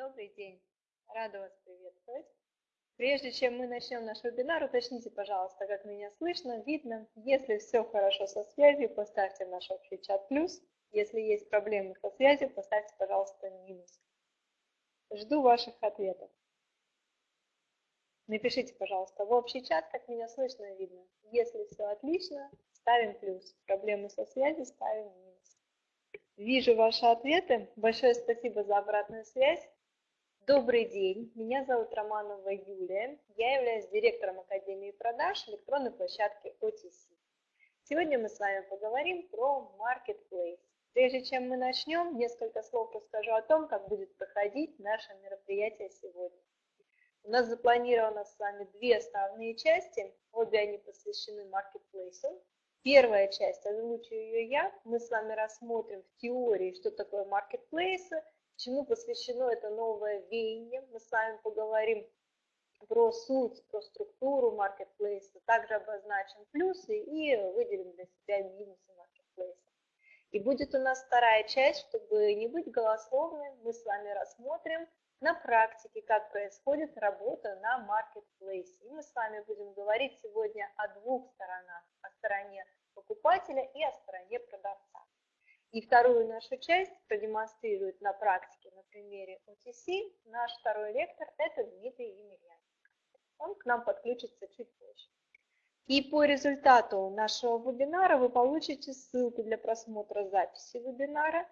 Добрый день, рада вас приветствовать. Прежде чем мы начнем наш вебинар, уточните, пожалуйста, как меня слышно, видно. Если все хорошо со связью, поставьте наш общий чат плюс. Если есть проблемы со связью, поставьте, пожалуйста, минус. Жду ваших ответов. Напишите, пожалуйста, в общий чат, как меня слышно и видно. Если все отлично, ставим плюс. Проблемы со связью, ставим минус. Вижу ваши ответы. Большое спасибо за обратную связь. Добрый день, меня зовут Романова Юлия, я являюсь директором Академии продаж электронной площадки OTC. Сегодня мы с вами поговорим про Marketplace. Прежде чем мы начнем, несколько слов расскажу о том, как будет проходить наше мероприятие сегодня. У нас запланировано с вами две основные части, обе они посвящены Marketplace. Первая часть, озвучу ее я, мы с вами рассмотрим в теории, что такое Marketplace, чему посвящено это новое веяние. Мы с вами поговорим про суть, про структуру маркетплейса, также обозначим плюсы и выделим для себя минусы маркетплейса. И будет у нас вторая часть, чтобы не быть голословной, мы с вами рассмотрим на практике, как происходит работа на маркетплейсе. И мы с вами будем говорить сегодня о двух сторонах, о стороне покупателя и о стороне продавца. И вторую нашу часть продемонстрирует на практике на примере OTC наш второй лектор, это Дмитрий Емельяненко. Он к нам подключится чуть позже. И по результату нашего вебинара вы получите ссылку для просмотра записи вебинара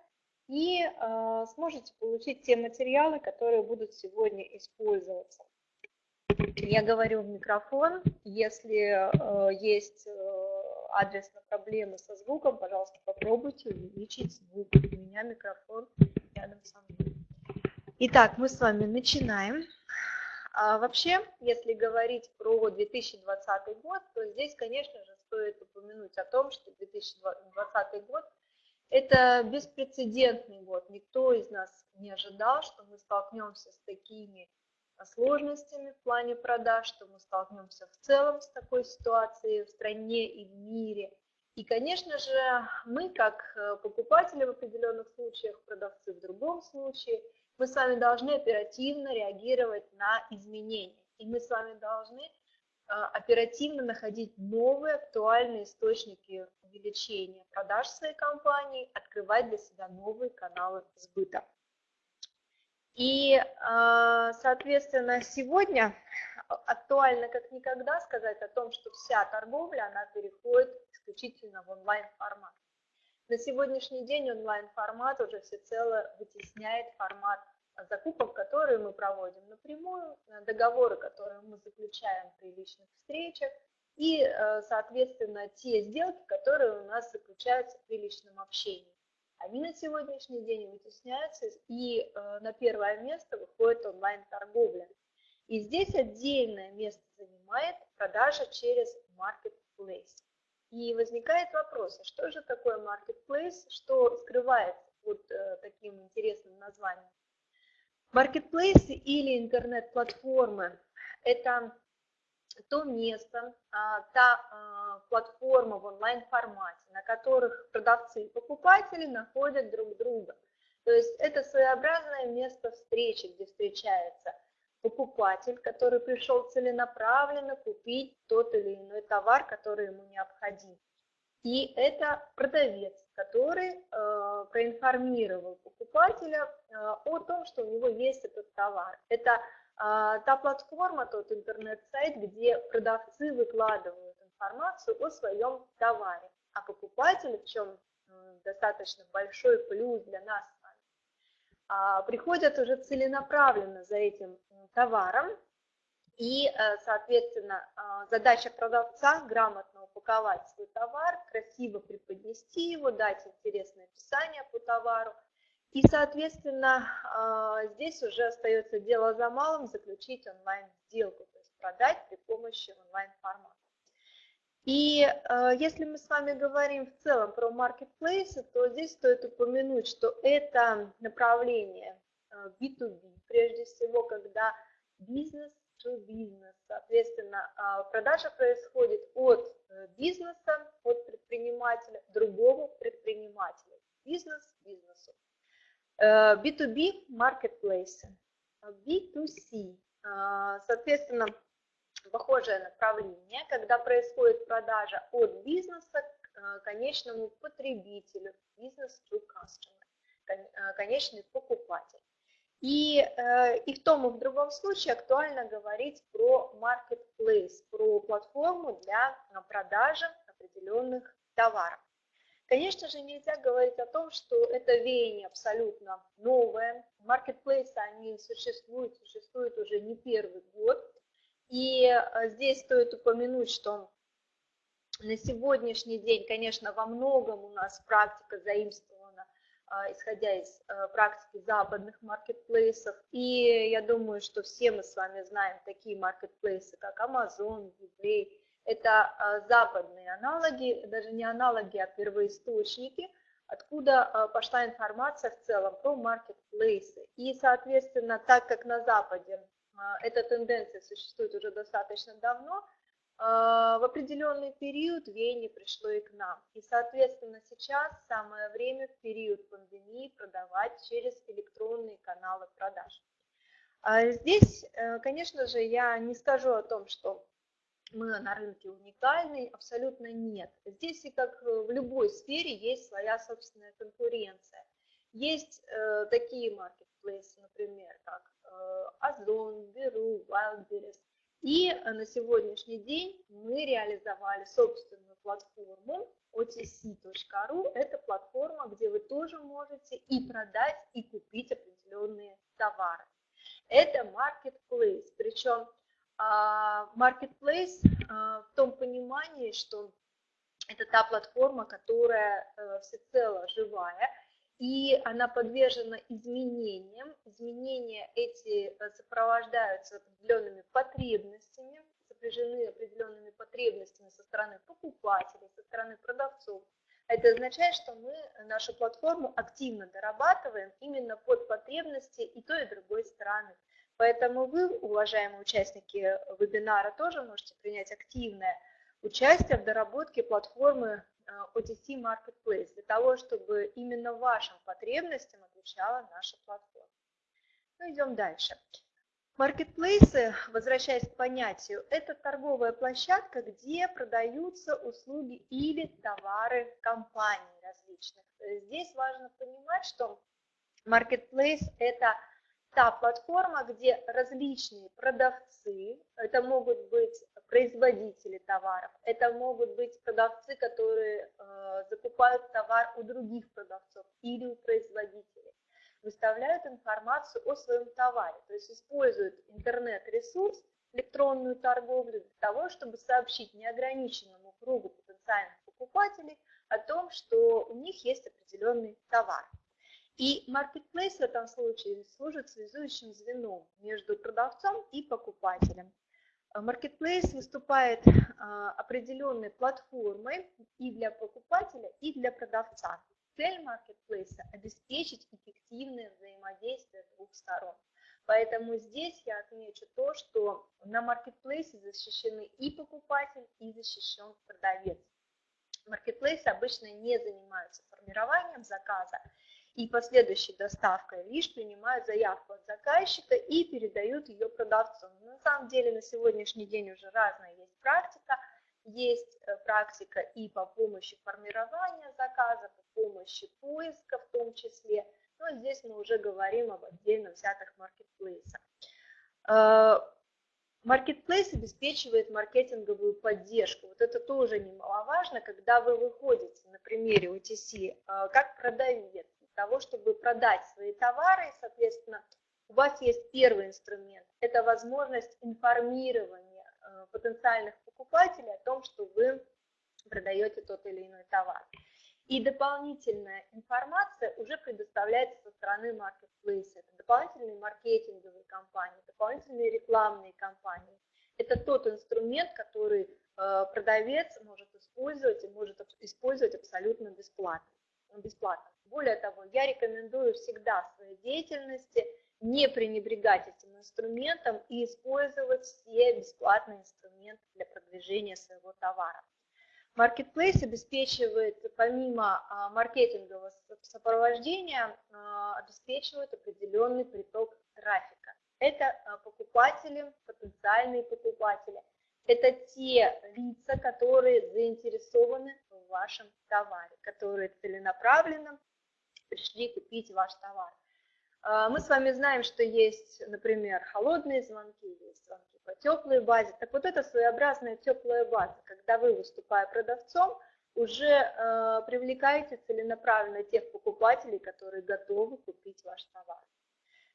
и э, сможете получить те материалы, которые будут сегодня использоваться. Я говорю в микрофон, если э, есть э, адресно проблемы со звуком, пожалуйста, попробуйте увеличить звук. У меня микрофон рядом со мной. Итак, мы с вами начинаем. А вообще, если говорить про 2020 год, то здесь, конечно же, стоит упомянуть о том, что 2020 год – это беспрецедентный год. Никто из нас не ожидал, что мы столкнемся с такими сложностями в плане продаж, что мы столкнемся в целом с такой ситуацией в стране и в мире. И, конечно же, мы, как э, покупатели в определенных случаях, продавцы в другом случае, мы с вами должны оперативно реагировать на изменения. И мы с вами должны э, оперативно находить новые актуальные источники увеличения продаж своей компании, открывать для себя новые каналы сбыта. И, а, соответственно, сегодня актуально как никогда сказать о том, что вся торговля, она переходит исключительно в онлайн-формат. На сегодняшний день онлайн-формат уже всецело вытесняет формат закупок, которые мы проводим напрямую, договоры, которые мы заключаем при личных встречах, и, э, соответственно, те сделки, которые у нас заключаются при личном общении они на сегодняшний день вытесняются, и э, на первое место выходит онлайн-торговля. И здесь отдельное место занимает продажа через Marketplace. И возникает вопрос, а что же такое Marketplace, что скрывается под э, таким интересным названием? Marketplace или интернет-платформы – это то место, а, та а, платформа в онлайн-формате, на которых продавцы и покупатели находят друг друга. То есть это своеобразное место встречи, где встречается покупатель, который пришел целенаправленно купить тот или иной товар, который ему необходим. И это продавец, который э, проинформировал покупателя э, о том, что у него есть этот товар. Это та платформа, тот интернет-сайт, где продавцы выкладывают информацию о своем товаре, а покупатели, в чем достаточно большой плюс для нас а, приходят уже целенаправленно за этим товаром, и, э, соответственно, а, задача продавца грамотно упаковать свой товар, красиво преподнести его, дать интересное описание по товару – и, соответственно, а, здесь уже остается дело за малым заключить онлайн-сделку, то есть продать при помощи онлайн-формата. И а, если мы с вами говорим в целом про маркетплейсы, то здесь стоит упомянуть, что это направление B2B, а, прежде всего, когда бизнес to бизнес. Соответственно, продажа происходит от э, бизнеса, от предпринимателя другому предпринимателю. Бизнес бизнесу. B2B э, маркетплейсы. B2C. Соответственно, похожее направление, когда происходит продажа от бизнеса к конечному потребителю, бизнес to customer, конечный покупатель. И, э, и в том и в другом случае актуально говорить про marketplace, про платформу для продажи определенных товаров. Конечно же, нельзя говорить о том, что это веяние абсолютно новое. Маркетплейсы, они существуют, существуют уже не первый год. И э, здесь стоит упомянуть, что на сегодняшний день, конечно, во многом у нас практика заимствована а, исходя из э, практики западных маркетплейсов. И я думаю, что все мы с вами знаем такие маркетплейсы, как Amazon, eBay. Это а, западные аналоги, даже не аналоги, а первоисточники, откуда а, пошла информация в целом про маркетплейсы. И, соответственно, так как на Западе эта тенденция существует уже достаточно давно, а, в определенный период веяние пришло и к нам. И, соответственно, сейчас самое время в период пандемии продавать через электронные каналы продаж. А здесь, э, конечно же, я не скажу о том, что мы на рынке уникальны, абсолютно нет. Здесь и как в любой сфере есть своя собственная конкуренция. Есть э, такие маркетплейсы, например, как э, Озон, Беру, Wildberries, и э, на сегодняшний день мы реализовали собственную платформу otc.ru. Это платформа, где вы тоже можете и продать, и купить определенные товары. Это marketplace, причем marketplace а, в том понимании, что это та платформа, которая э, всецело живая, и она подвержена изменениям. Изменения эти э, сопровождаются определенными потребностями, сопряжены определенными потребностями со стороны покупателей, со стороны продавцов. Это означает, что мы нашу платформу активно дорабатываем именно под потребности и той, и другой стороны. Поэтому вы, уважаемые участники вебинара, тоже можете принять активное участие в доработке платформы OTC э, Marketplace, для того, чтобы именно вашим потребностям отвечала наша платформа. Ну, идем дальше. Маркетплейсы, возвращаясь к понятию, это торговая площадка, где продаются услуги или товары компаний различных. Здесь важно понимать, что маркетплейс – это та платформа, где различные продавцы, это могут быть производители товаров, это могут быть продавцы, которые э, закупают товар у других продавцов или у производителей, выставляют информацию о своем товаре, то есть используют интернет-ресурс, электронную торговлю для того, чтобы сообщить неограниченному кругу потенциальных покупателей о том, что у них есть определенный товар. И marketplace в этом случае служит связующим звеном между продавцом и покупателем. Marketplace выступает а, определенной платформой и для покупателя, и для продавца. Цель marketplace – обеспечить эффективное взаимодействие двух сторон. Поэтому здесь я отмечу то, что на маркетплейсе защищены и покупатель, и защищен продавец. Маркетплейсы обычно не занимаются формированием заказа и последующей доставкой, лишь принимают заявку от заказчика и передают ее продавцу. Но на самом деле на сегодняшний день уже разная есть практика. Есть э, практика и по помощи формирования заказа, по помощи поиска в том числе. Но здесь мы уже говорим об отдельно взятых маркетплейсах. Э, маркетплейс обеспечивает маркетинговую поддержку. Вот это тоже немаловажно, когда вы выходите на примере OTC э, как продавец, того, чтобы продать свои товары, соответственно, у вас есть первый инструмент, это возможность информирования э, потенциальных покупателей о том, что вы продаете тот или иной товар. И дополнительная информация уже предоставляется со стороны маркетплейса. Это дополнительные маркетинговые компании, дополнительные рекламные компании. Это тот инструмент, который э, продавец может использовать и может использовать абсолютно бесплатно. бесплатно. Более того, я рекомендую всегда в своей деятельности не пренебрегать этим инструментом и использовать все бесплатные инструменты для продвижения своего товара. Marketplace обеспечивает, помимо а, маркетингового сопровождения, а, обеспечивает определенный приток трафика. Это а, покупатели, потенциальные покупатели. Это те лица, которые заинтересованы в вашем товаре, которые целенаправленно пришли купить ваш товар. А, мы с вами знаем, что есть, например, холодные звонки, есть звонки по теплой базе. Так вот это своеобразная теплая база, когда вы, выступая продавцом, уже э, привлекаете целенаправленно тех покупателей, которые готовы купить ваш товар.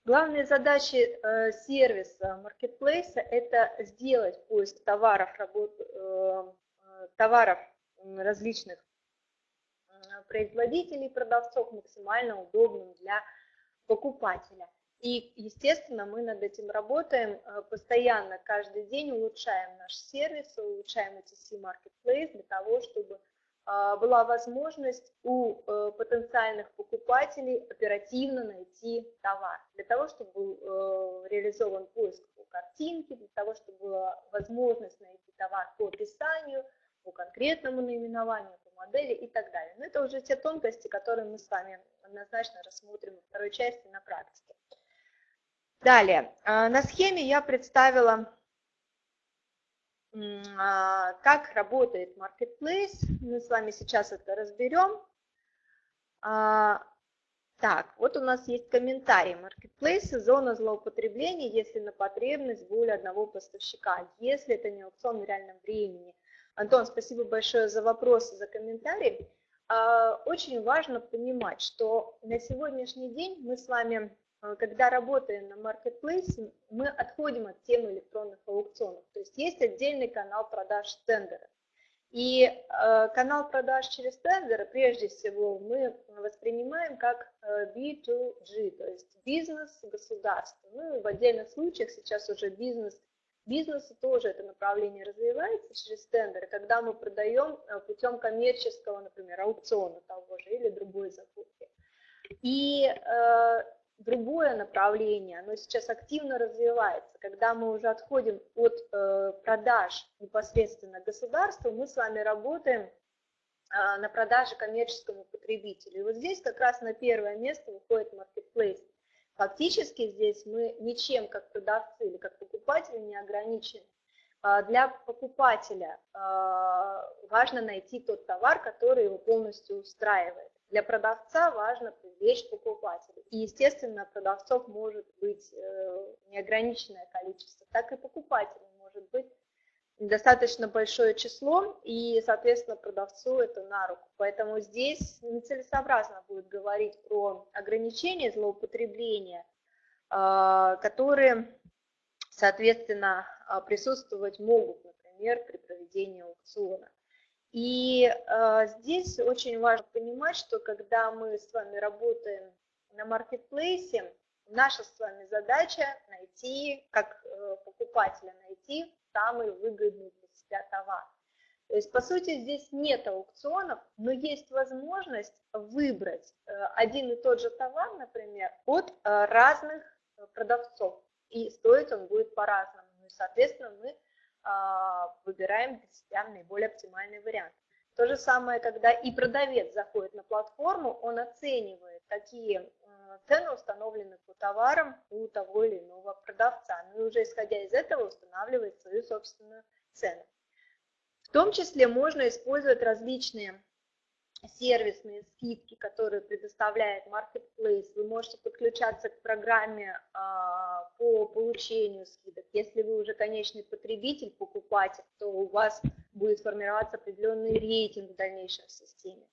Главные задачи э, сервиса маркетплейса – это сделать поиск товаров, работ, э, товаров различных производителей, продавцов максимально удобным для покупателя. И, естественно, мы над этим работаем э, постоянно, каждый день улучшаем наш сервис, улучшаем ETC Marketplace для того, чтобы э, была возможность у э, потенциальных покупателей оперативно найти товар, для того, чтобы был реализован поиск по картинке, для того, чтобы была возможность найти товар по описанию, по конкретному наименованию, по модели и так далее. Но это уже те тонкости, которые мы с вами однозначно рассмотрим во второй части на практике. Далее, а, на схеме я представила, а, как работает Marketplace. Мы с вами сейчас это разберем. А, так, вот у нас есть комментарий. Marketplace – зона злоупотребления, если на потребность более одного поставщика, если это не аукцион в реальном времени. Антон, спасибо большое за вопросы, за комментарий. А, очень важно понимать, что на сегодняшний день мы с вами, а, когда работаем на маркетплейсе, мы отходим от темы электронных аукционов. То есть есть отдельный канал продаж тендера. И э, канал продаж через тендеры, прежде всего, мы воспринимаем как э, B2G, то есть бизнес, государство. Ну, в отдельных случаях сейчас уже бизнес бизнесе тоже это направление развивается через тендеры, когда мы продаем э, путем коммерческого, например, аукциона того же или другой закупки. И э, другое направление, оно сейчас активно развивается, когда мы уже отходим от э, продаж непосредственно государству, мы с вами работаем э, на продаже коммерческому потребителю. И вот здесь как раз на первое место выходит marketplace. Фактически здесь мы ничем, как продавцы или как покупатели, не ограничены. А, для покупателя а, важно найти тот товар, который его полностью устраивает. Для продавца важно привлечь покупателя. И, естественно, продавцов может быть э, неограниченное количество, так и покупателей может быть достаточно большое число, и, соответственно, продавцу это на руку. Поэтому здесь нецелесообразно будет говорить про ограничения злоупотребления, а, которые, соответственно, а, присутствовать могут, например, при проведении аукциона. И а, здесь очень важно понимать, что когда мы с вами работаем на маркетплейсе, наша с вами задача найти, как э, покупателя найти самый выгодный для себя товар. То есть, по сути, здесь нет аукционов, но есть возможность выбрать э, один и тот же товар, например, от э, разных продавцов. И стоить он будет по-разному. Ну и, соответственно, мы а, выбираем для себя наиболее оптимальный вариант. То же самое, когда и продавец заходит на платформу, он оценивает, какие цены установлены по товарам у того или иного продавца. Ну и уже исходя из этого устанавливает свою собственную цену. В том числе можно использовать различные сервисные скидки, которые предоставляет Marketplace. Вы можете подключаться к программе а, по получению скидок. Если вы уже конечный потребитель, покупатель, то у вас будет формироваться определенный рейтинг в дальнейшем в системе.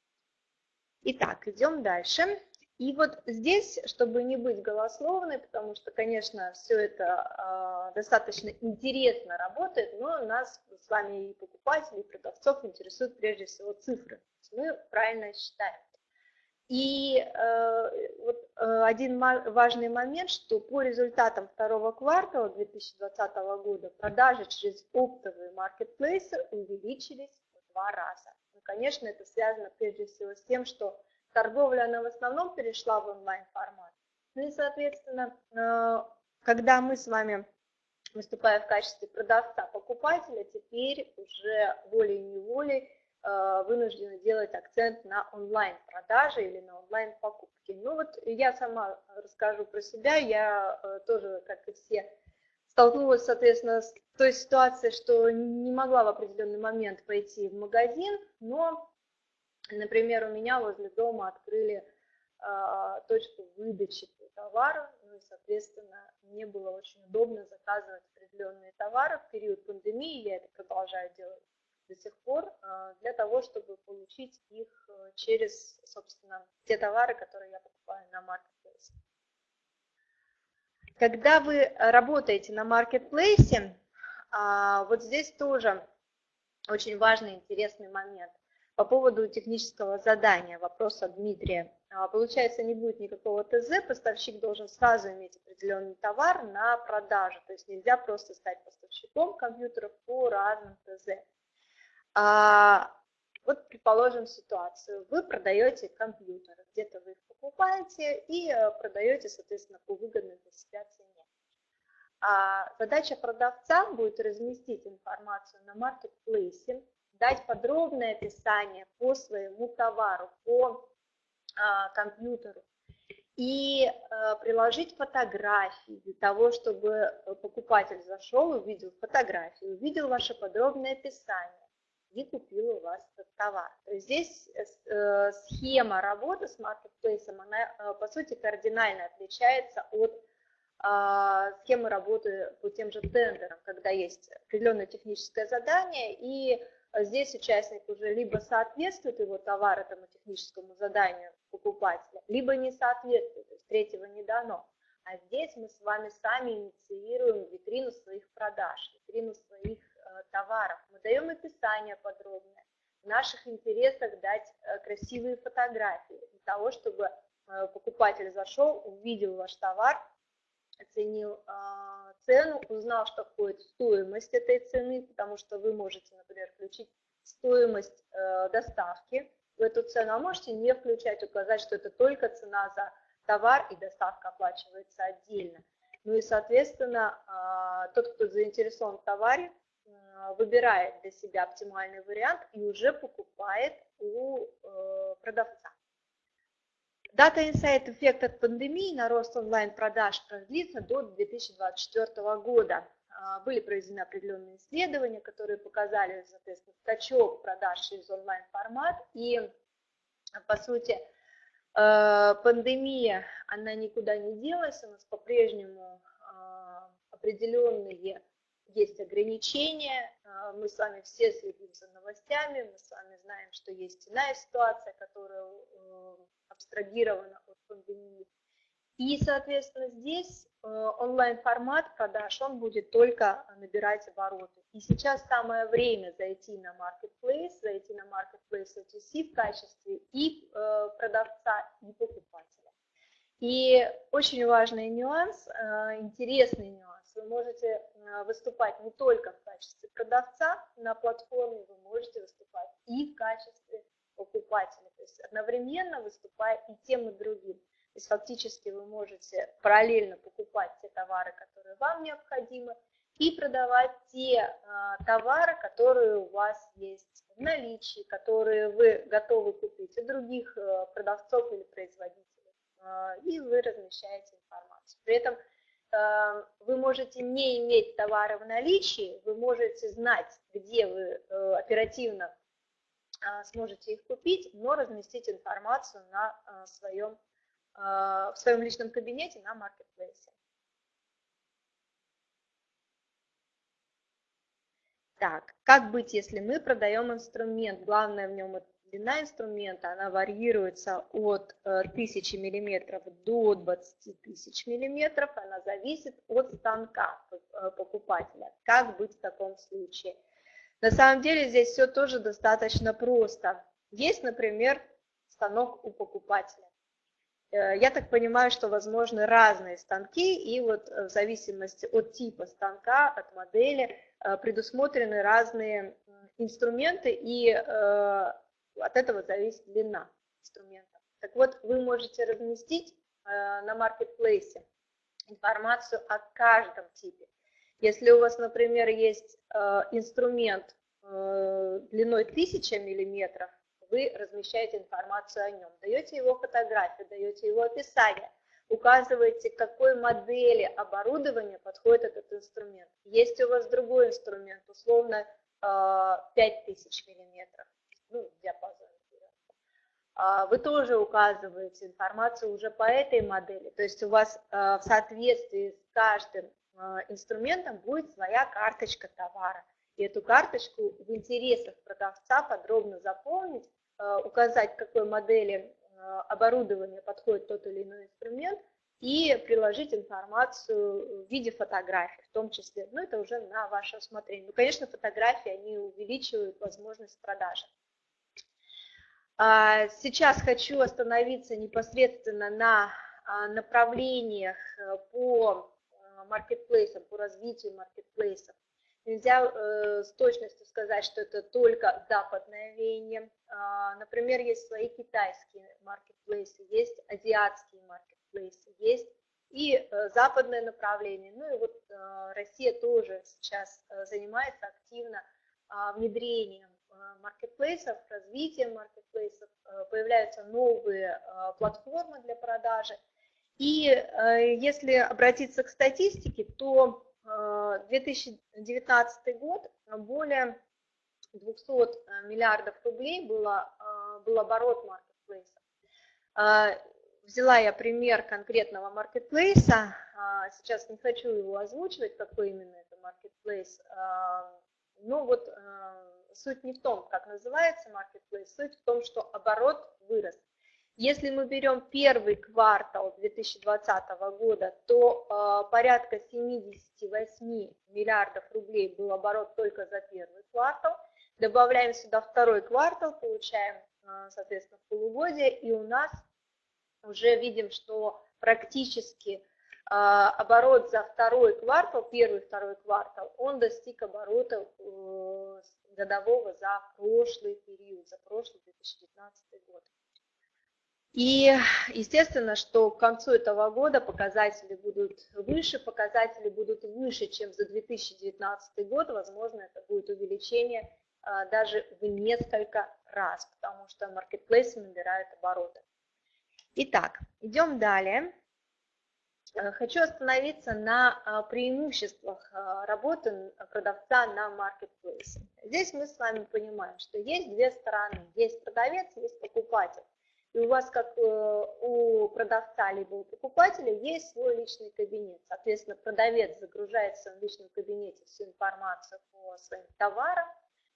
Итак, идем дальше. И вот здесь, чтобы не быть голословной, потому что, конечно, все это э, достаточно интересно работает, но нас с вами и покупателей, и продавцов интересуют прежде всего цифры. Мы правильно считаем. И э, вот э, один важный момент, что по результатам второго квартала 2020 года продажи через оптовые маркетплейсы увеличились в два раза. Ну, конечно, это связано прежде всего с тем, что торговля, она в основном перешла в онлайн-формат. Ну и, соответственно, э, когда мы с вами, выступая в качестве продавца-покупателя, теперь уже волей-неволей вынуждены делать акцент на онлайн-продажи или на онлайн-покупки. Ну вот я сама расскажу про себя, я тоже, как и все, столкнулась, соответственно, с той ситуацией, что не могла в определенный момент пойти в магазин, но, например, у меня возле дома открыли э, точку выдачи товара, ну и, соответственно, мне было очень удобно заказывать определенные товары в период пандемии, я это продолжаю делать до сих пор, э, для того, чтобы получить их э, через, собственно, те товары, которые я покупаю на маркетплейсе. Когда вы работаете на маркетплейсе, а, вот здесь тоже очень важный интересный момент. По поводу технического задания, вопрос от Дмитрия. А, получается, не будет никакого ТЗ, поставщик должен сразу иметь определенный товар на продажу. То есть нельзя просто стать поставщиком компьютеров по разным ТЗ. А, вот предположим ситуацию. Вы продаете компьютеры, где-то вы их покупаете и э, продаете, соответственно, по выгодной для себя цене. А задача продавца будет разместить информацию на маркетплейсе, дать подробное описание по своему товару, по а, компьютеру и а, приложить фотографии для того, чтобы покупатель зашел, увидел фотографию, увидел ваше подробное описание и купил у вас этот товар. То есть здесь э, схема работы с маркетплейсом, она э, по сути кардинально отличается от э, схемы работы по тем же тендерам, когда есть определенное техническое задание, и здесь участник уже либо соответствует его товар этому техническому заданию покупателя, либо не соответствует, то есть третьего не дано. А здесь мы с вами сами инициируем витрину своих продаж, витрину своих Э, товаров. Мы даем описание подробное. В наших интересах дать э, красивые фотографии для того, чтобы э, покупатель зашел, увидел ваш товар, оценил цену, узнал, что входит стоимость этой цены, потому что вы можете, например, включить стоимость доставки в эту цену, а можете не включать, указать, что это только цена за товар и доставка оплачивается отдельно. Ну и, соответственно, тот, кто заинтересован в товаре, а, выбирает для себя оптимальный вариант и уже покупает у э, продавца. Дата инсайт эффект от пандемии на рост онлайн-продаж продлится до 2024 года. А, были проведены определенные исследования, которые показали, соответственно, скачок продаж через онлайн-формат. И, по сути, э, пандемия, она никуда не делась, у нас по-прежнему а, определенные есть ограничения, а, мы с вами все следим за новостями, мы с вами знаем, что есть иная ситуация, которая э, абстрагирована от пандемии. И, соответственно, здесь э, онлайн-формат продаж, он будет только набирать обороты. И сейчас самое время зайти на Marketplace, зайти на Marketplace OTC в качестве и э, продавца, и покупателя. И очень важный нюанс, интересный нюанс, вы можете э, выступать не только в качестве продавца на платформе, вы можете выступать и в качестве покупателя, то есть одновременно выступая и тем, и другим. То есть фактически вы можете параллельно покупать те товары, которые вам необходимы, и продавать те а, товары, которые у вас есть в наличии, которые вы готовы купить у других а, продавцов или производителей, а, и вы размещаете информацию. При этом вы можете не иметь товары в наличии, вы можете знать, где вы э, оперативно э, сможете их купить, но разместить информацию на э, своем, в своем личном кабинете на маркетплейсе. Так, как быть, если мы продаем инструмент? Главное в нем длина инструмента, она варьируется от 1000 э, мм до 20 тысяч мм, она зависит от станка э, покупателя. Как быть в таком случае? На самом деле здесь все тоже достаточно просто. Есть, например, станок у покупателя. Э, я так понимаю, что возможны разные станки, и вот в зависимости от типа станка, от модели, предусмотрены разные инструменты и от этого зависит длина инструмента. Так вот, вы можете разместить э, на маркетплейсе информацию о каждом типе. Если у вас, например, есть э, инструмент э, длиной 1000 миллиметров, вы размещаете информацию о нем, даете его фотографию, даете его описание, указываете, какой модели оборудования подходит этот инструмент. Есть у вас другой инструмент, условно 5000 э, миллиметров, ну, диапазон. А, вы тоже указываете информацию уже по этой модели, то есть у вас э, в соответствии с каждым э, инструментом будет своя карточка товара. И эту карточку в интересах продавца подробно заполнить, указать, к какой модели оборудования подходит тот или иной инструмент, и приложить информацию в виде фотографий в том числе. Но это уже на ваше усмотрение. Ну, конечно, фотографии, они увеличивают возможность продажи. А, сейчас хочу остановиться непосредственно на а, направлениях э, по э, маркетплейсам, по развитию маркетплейсов. Нельзя э, с точностью сказать, что это только западное веяние. А, например, есть свои китайские маркетплейсы, есть азиатские маркетплейсы есть, и э, западное направление. Ну и вот Россия тоже сейчас занимается активно а, внедрением маркетплейсов, развитием маркетплейсов, появляются новые платформы для продажи. И если обратиться к статистике, то 2019 год более 200 миллиардов рублей было, был оборот маркетплейса взяла я пример конкретного маркетплейса, сейчас не хочу его озвучивать, какой именно это маркетплейс, но вот суть не в том, как называется маркетплейс, суть в том, что оборот вырос. Если мы берем первый квартал 2020 года, то порядка 78 миллиардов рублей был оборот только за первый квартал. Добавляем сюда второй квартал, получаем, соответственно, полугодие, и у нас уже видим, что практически а, оборот за второй квартал, первый второй квартал, он достиг оборота э, годового за прошлый период, за прошлый 2019 год. И естественно, что к концу этого года показатели будут выше, показатели будут выше, чем за 2019 год, возможно, это будет увеличение а, даже в несколько раз, потому что маркетплейсы набирают обороты. Итак, идем далее. Э, хочу остановиться на а, преимуществах а, работы продавца на маркетплейсе. Здесь мы с вами понимаем, что есть две стороны. Есть продавец, есть покупатель. И у вас, как э, у продавца либо у покупателя, есть свой личный кабинет. Соответственно, продавец загружает в своем личном кабинете всю информацию по своим товарам,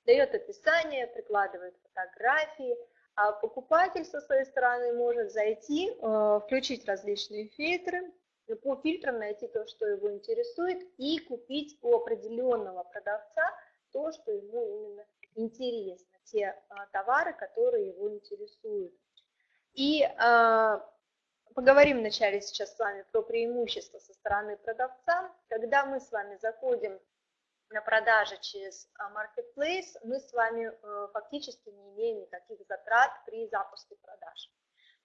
дает описание, прикладывает фотографии, а покупатель со своей стороны может зайти, э, включить различные фильтры, по фильтрам найти то, что его интересует, и купить у определенного продавца то, что ему именно интересно, те а, товары, которые его интересуют. И а, поговорим вначале сейчас с вами про преимущества со стороны продавца. Когда мы с вами заходим на продаже через а, Marketplace, мы с вами э, фактически не имеем никаких затрат при запуске продаж.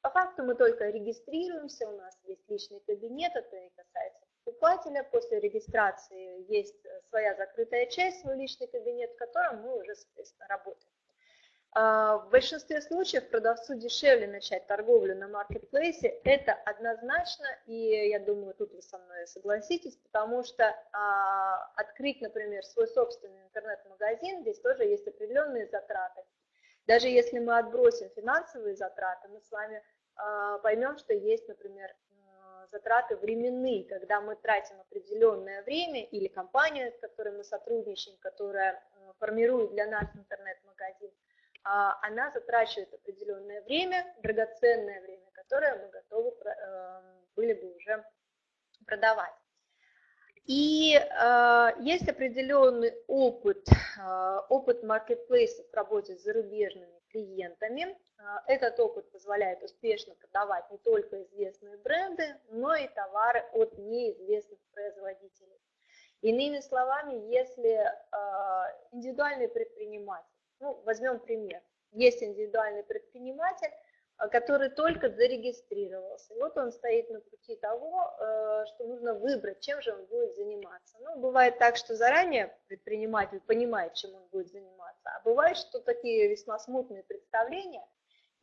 По факту мы только регистрируемся, у нас есть личный кабинет, это и касается покупателя. После регистрации есть э, своя закрытая часть, свой личный кабинет, в котором мы уже, соответственно, работаем. А, в большинстве случаев продавцу дешевле начать торговлю на маркетплейсе, это однозначно, и я думаю, тут вы со мной согласитесь, потому что а, открыть, например, свой собственный интернет-магазин, здесь тоже есть определенные затраты. Даже если мы отбросим финансовые затраты, мы с вами а, поймем, что есть, например, затраты временные, когда мы тратим определенное время, или компания, с которой мы сотрудничаем, которая формирует для нас интернет-магазин, а, она затрачивает определенное время, драгоценное время, которое мы готовы были бы уже продавать. И э, есть определенный опыт, э, опыт маркетплейса в работе с зарубежными клиентами. Э, этот опыт позволяет успешно продавать не только известные бренды, но и товары от неизвестных производителей. Иными словами, если э, индивидуальный предприниматель ну, возьмем пример. Есть индивидуальный предприниматель, который только зарегистрировался. Вот он стоит на пути того, что нужно выбрать, чем же он будет заниматься. Ну, бывает так, что заранее предприниматель понимает, чем он будет заниматься, а бывает, что такие весьма смутные представления.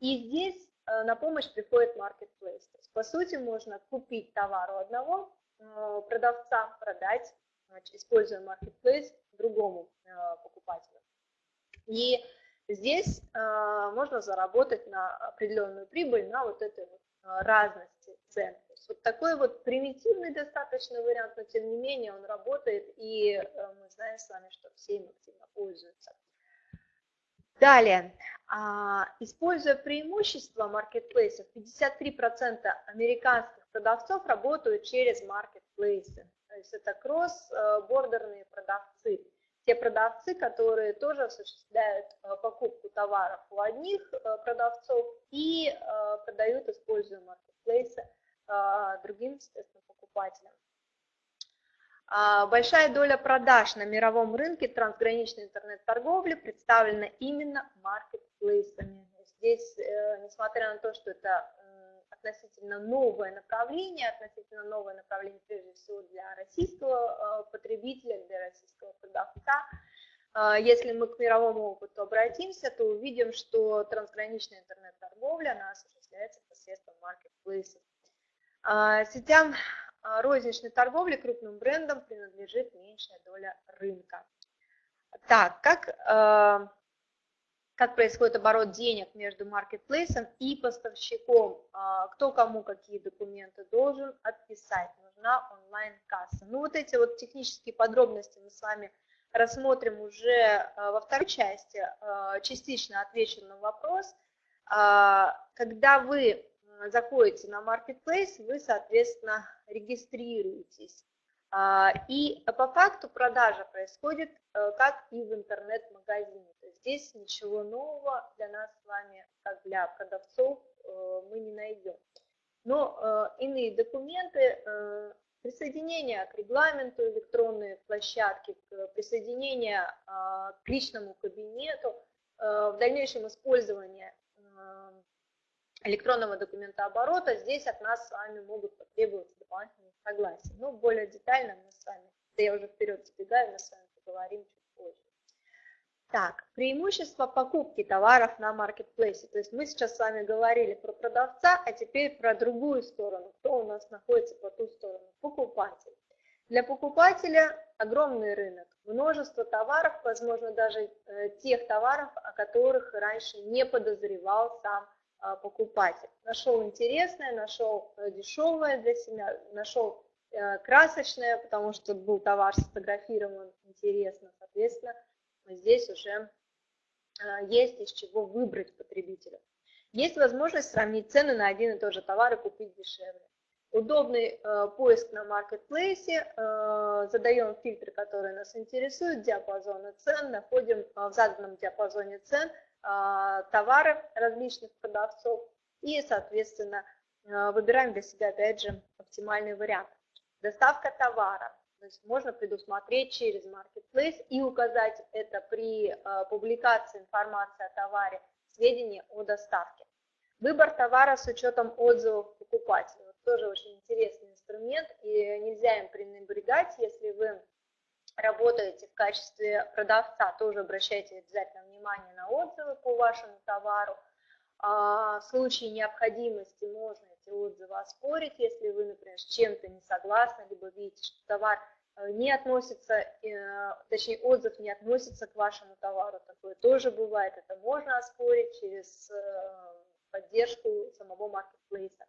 И здесь на помощь приходит marketplace. То есть, по сути, можно купить товар у одного продавца, продать, используя marketplace другому покупателю. И здесь э, можно заработать на определенную прибыль на вот этой вот э, разности цен. Вот такой вот примитивный достаточно вариант, но тем не менее он работает, и э, мы знаем с вами, что все им активно пользуются. Далее, а, используя преимущества маркетплейсов, 53% американских продавцов работают через маркетплейсы. То есть это кросс-бордерные продавцы те продавцы, которые тоже осуществляют э, покупку товаров у одних э, продавцов и э, продают, используя маркетплейсы другим, естественно, покупателям. А, большая доля продаж на мировом рынке трансграничной интернет-торговли представлена именно маркетплейсами. Здесь, несмотря на то, что это относительно новое направление, относительно новое направление прежде всего для российского э, потребителя, для российского продавца. Э, если мы к мировому опыту обратимся, то увидим, что трансграничная интернет-торговля она осуществляется посредством маркетплейсов. Э, сетям розничной торговли крупным брендам принадлежит меньшая доля рынка. Так, как как происходит оборот денег между маркетплейсом и поставщиком, а, кто кому какие документы должен отписать, нужна онлайн-касса. Ну вот эти вот технические подробности мы с вами рассмотрим уже а, во второй части, а, частично отвечу на вопрос. Когда вы заходите на маркетплейс, вы, соответственно, регистрируетесь. И по факту продажа происходит как и в интернет-магазине здесь ничего нового для нас с вами, как для продавцов, э, мы не найдем. Но э, иные документы, э, присоединение к регламенту электронной площадки, присоединение к личному кабинету, в дальнейшем использование электронного документа оборота, здесь от нас с вами могут потребоваться дополнительные согласия. Но более детально мы с вами, я уже вперед сбегаю, мы с вами поговорим так, преимущество покупки товаров на маркетплейсе. То есть мы сейчас с вами говорили про продавца, а теперь про другую сторону. Кто у нас находится по ту сторону? Покупатель. Для покупателя огромный рынок, множество товаров, возможно, даже э, тех товаров, о которых раньше не подозревал сам покупатель. Нашел интересное, нашел э, дешевое для себя, нашел э, красочное, потому что был товар сфотографирован интересно, соответственно, здесь уже а, есть из чего выбрать потребителю. Есть возможность сравнить цены на один и тот же товар и купить дешевле. Удобный э, поиск на маркетплейсе, э, задаем фильтры, которые нас интересуют, диапазоны цен, находим э, в заданном диапазоне цен товары различных продавцов и, соответственно, э, выбираем для себя, опять же, оптимальный вариант. Доставка товара. То есть можно предусмотреть через Marketplace и указать это при э, публикации информации о товаре, сведения о доставке. Выбор товара с учетом отзывов покупателей. Тоже очень интересный инструмент, и нельзя им пренебрегать, если вы работаете в качестве продавца, тоже обращайте обязательно внимание на отзывы по вашему товару. А в случае необходимости можно эти отзывы оспорить, если вы, например, с чем-то не согласны, либо видите, что товар э, не относится, э, точнее отзыв не относится к вашему товару, такое тоже бывает, это можно оспорить через э, поддержку самого маркетплейса.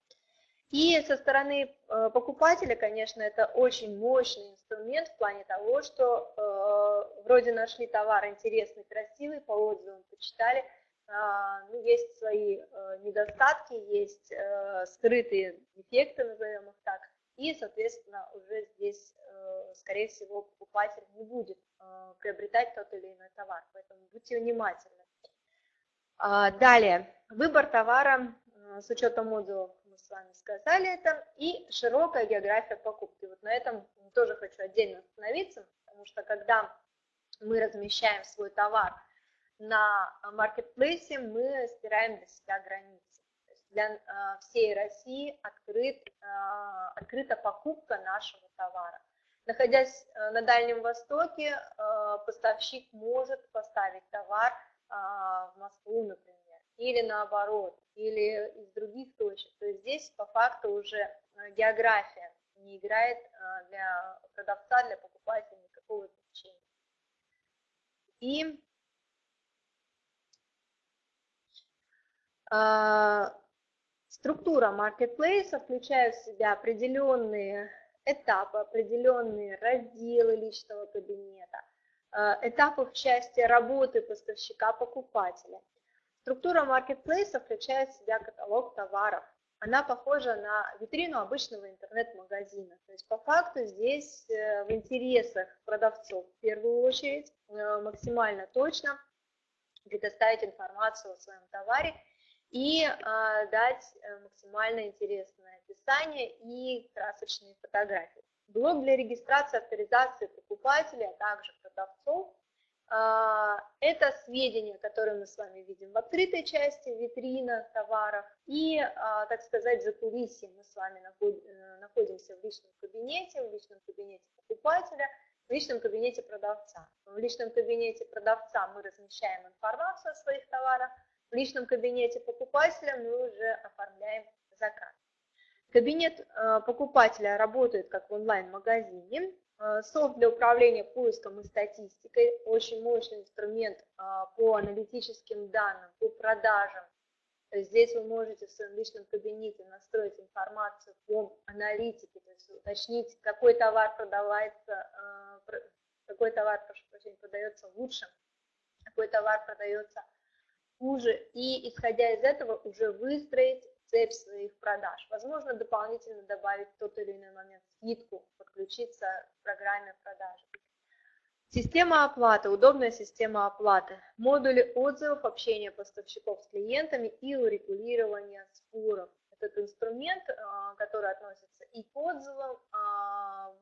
И со стороны покупателя, конечно, это очень мощный инструмент в плане того, что э, вроде нашли товар интересный, красивый, по отзывам почитали, а, ну, есть свои э, недостатки, есть э, скрытые дефекты, назовем их так, и, соответственно, уже здесь, э, скорее всего, покупатель не будет приобретать тот или иной товар, поэтому будьте внимательны. А, далее, выбор товара с учетом отзывов, с вами сказали это, и широкая география покупки. Вот на этом тоже хочу отдельно остановиться, потому что когда мы размещаем свой товар на маркетплейсе мы стираем для себя границы. То есть для всей России открыт, открыта покупка нашего товара. Находясь на Дальнем Востоке, поставщик может поставить товар в Москву, например, или наоборот, или из других точек. То есть здесь по факту уже география не играет для продавца, для покупателя никакого значения. И А, структура маркетплейса включает в себя определенные этапы, определенные разделы личного кабинета, этапы в части работы поставщика-покупателя. Структура маркетплейса включает в себя каталог товаров. Она похожа на витрину обычного интернет-магазина. То есть по факту здесь э, в интересах продавцов в первую очередь э, максимально точно предоставить информацию о своем товаре и а, дать э, максимально интересное описание и красочные фотографии. Блок для регистрации, авторизации покупателей, а также продавцов это сведения, которые мы с вами видим в открытой части, витрина товаров и, а, так сказать, за кулисье мы с вами э, находимся в личном кабинете, в личном кабинете покупателя, в личном кабинете продавца. В личном кабинете продавца мы размещаем информацию о своих товарах, в личном кабинете покупателя мы уже оформляем заказ. Кабинет э, покупателя работает как в онлайн-магазине. Э, софт для управления поиском и статистикой, очень мощный инструмент э, по аналитическим данным, по продажам. Здесь вы можете в своем личном кабинете настроить информацию по аналитике, то есть уточнить, какой товар продавается, какой товар, прошу прощения, продается лучше, какой товар продается хуже, и исходя из этого уже выстроить цепь своих продаж. Возможно, дополнительно добавить тот или иной момент скидку, подключиться к программе продажи. Система оплаты, удобная система оплаты, модули отзывов, общения поставщиков с клиентами и урегулирования споров. Этот инструмент, а, который относится и к отзывам а,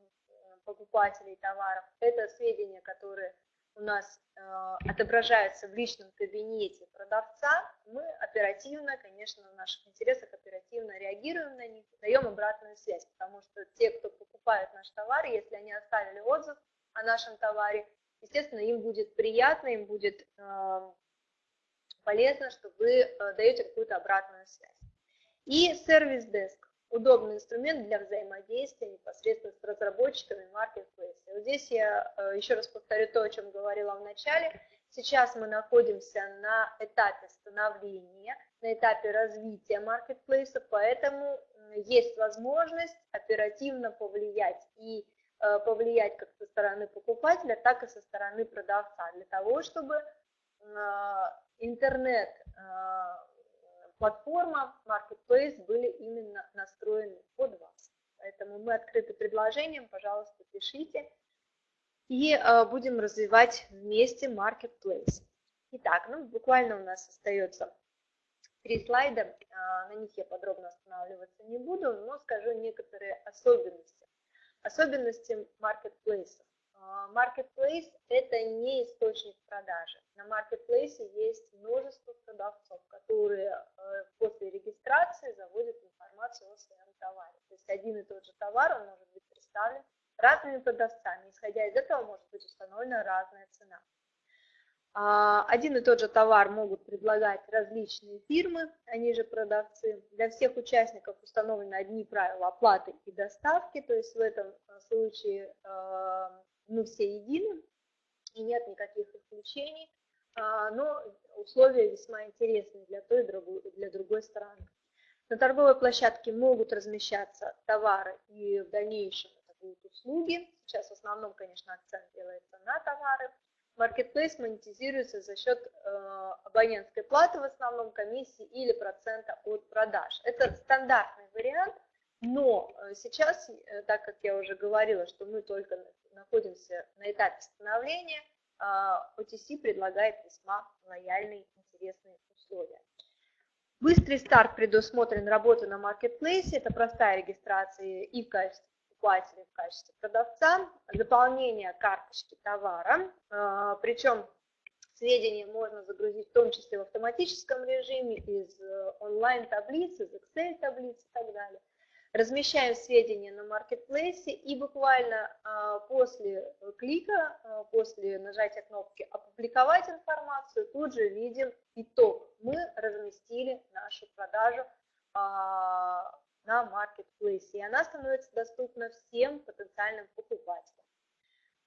покупателей товаров, это сведения, которые у нас э, отображаются в личном кабинете продавца, мы оперативно, конечно, в наших интересах оперативно реагируем на них, даем обратную связь, потому что те, кто покупает наш товар, если они оставили отзыв о нашем товаре, естественно, им будет приятно, им будет э, полезно, что вы э, даете какую-то обратную связь. И сервис-деск удобный инструмент для взаимодействия непосредственно с разработчиками маркетплейса. Вот здесь я э, еще раз повторю то, о чем говорила в начале. Сейчас мы находимся на этапе становления, на этапе развития маркетплейса, поэтому есть возможность оперативно повлиять и э, повлиять как со стороны покупателя, так и со стороны продавца, для того, чтобы э, интернет платформа, marketplace были именно настроены под вас. Поэтому мы открыты предложением, пожалуйста, пишите. И э, будем развивать вместе marketplace. Итак, ну, буквально у нас остается три слайда, э, на них я подробно останавливаться не буду, но скажу некоторые особенности. Особенности маркетплейса. Marketplace – это не источник продажи. На Marketplace есть множество продавцов, которые э, после регистрации заводят информацию о своем товаре. То есть один и тот же товар, он может быть представлен разными продавцами. Исходя из этого может быть установлена разная цена. А, один и тот же товар могут предлагать различные фирмы, они же продавцы. Для всех участников установлены одни правила оплаты и доставки, то есть в этом э, случае э, мы все едины, и нет никаких исключений, а, но условия весьма интересны для той и другой, для другой стороны. На торговой площадке могут размещаться товары и в дальнейшем это будут услуги. Сейчас в основном, конечно, акцент делается на товары. Marketplace монетизируется за счет э, абонентской платы, в основном комиссии или процента от продаж. Это стандартный вариант, но э, сейчас, э, так как я уже говорила, что мы только находимся на этапе становления, OTC а, предлагает весьма лояльные, интересные условия. Быстрый старт предусмотрен работа на маркетплейсе, это простая регистрация и в качестве покупателя, и в качестве продавца, заполнение карточки товара, а, причем Сведения можно загрузить в том числе в автоматическом режиме из э, онлайн-таблиц, из Excel-таблиц и так далее. Размещаем сведения на маркетплейсе и буквально а, после клика, а, после нажатия кнопки «Опубликовать информацию» тут же видим итог. Мы разместили нашу продажу а, на маркетплейсе, и она становится доступна всем потенциальным покупателям.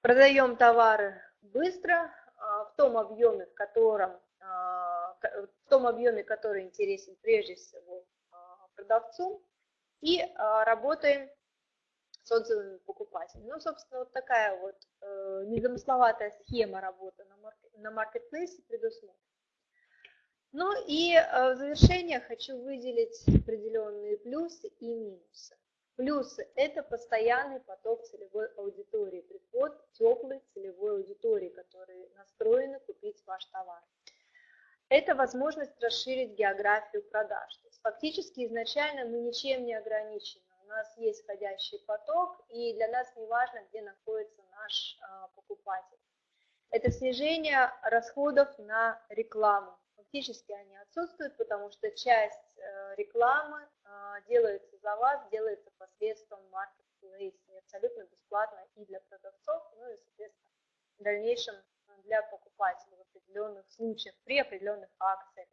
Продаем товары быстро, в том объеме, в котором в том объеме, который интересен прежде всего продавцу, и а, работаем с отзывами покупателей. Ну, собственно, вот такая вот э, незамысловатая схема работы на, маркет, на маркетплейсе предусмотрена. Ну и э, в завершение хочу выделить определенные плюсы и минусы. Плюсы – это постоянный поток целевой аудитории, приход теплой целевой аудитории, которые настроены купить ваш товар. Это возможность расширить географию продаж. Фактически изначально мы ничем не ограничены. У нас есть входящий поток, и для нас не важно, где находится наш а, покупатель. Это снижение расходов на рекламу. Фактически они отсутствуют, потому что часть э, рекламы а, делается за вас, делается посредством маркетплейса, абсолютно бесплатно и для продавцов, ну и, соответственно, в дальнейшем для покупателей в определенных случаях, при определенных акциях.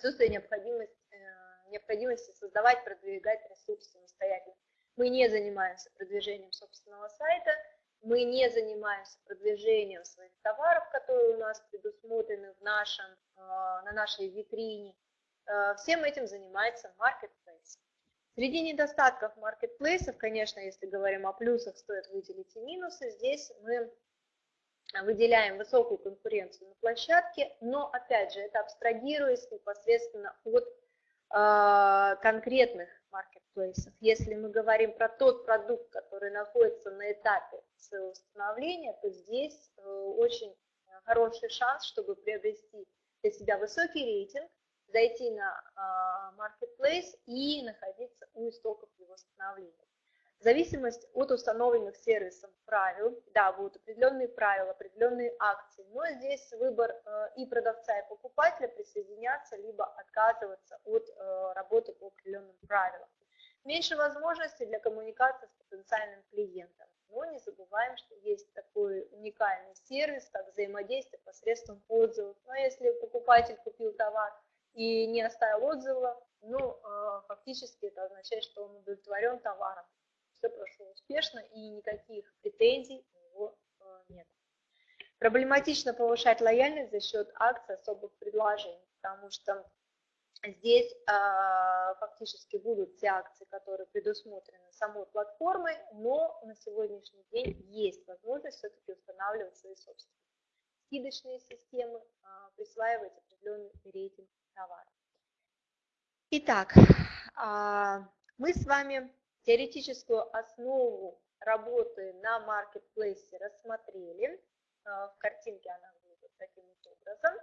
Отсутствие необходимости, э, необходимости создавать, продвигать ресурс самостоятельно. Мы не занимаемся продвижением собственного сайта, мы не занимаемся продвижением своих товаров, которые у нас предусмотрены в нашем, э, на нашей витрине. Э, всем этим занимается Marketplace. Среди недостатков маркетплейсов, конечно, если говорим о плюсах, стоит выделить и минусы. Здесь мы выделяем высокую конкуренцию на площадке, но опять же это абстрагируясь непосредственно от э, конкретных маркетплейсов. Если мы говорим про тот продукт, который находится на этапе своего становления, то здесь э, очень хороший шанс, чтобы приобрести для себя высокий рейтинг, зайти на э, marketplace и находиться у истоков его становления. Зависимость от установленных сервисом правил, да, будут определенные правила, определенные акции, но здесь выбор э, и продавца, и покупателя присоединяться, либо отказываться от э, работы по определенным правилам. Меньше возможностей для коммуникации с потенциальным клиентом, но не забываем, что есть такой уникальный сервис, как взаимодействие посредством отзывов. Но если покупатель купил товар и не оставил отзыва, ну, э, фактически это означает, что он удовлетворен товаром, все прошло успешно и никаких претензий у него э, нет. Проблематично повышать лояльность за счет акций особых предложений, потому что здесь э, фактически будут те акции, которые предусмотрены самой платформой, но на сегодняшний день есть возможность все-таки устанавливать свои собственные скидочные системы, э, присваивать определенный рейтинг товара. Итак, э, мы с вами Теоретическую основу работы на маркетплейсе рассмотрели. А, в картинке она выглядит таким образом.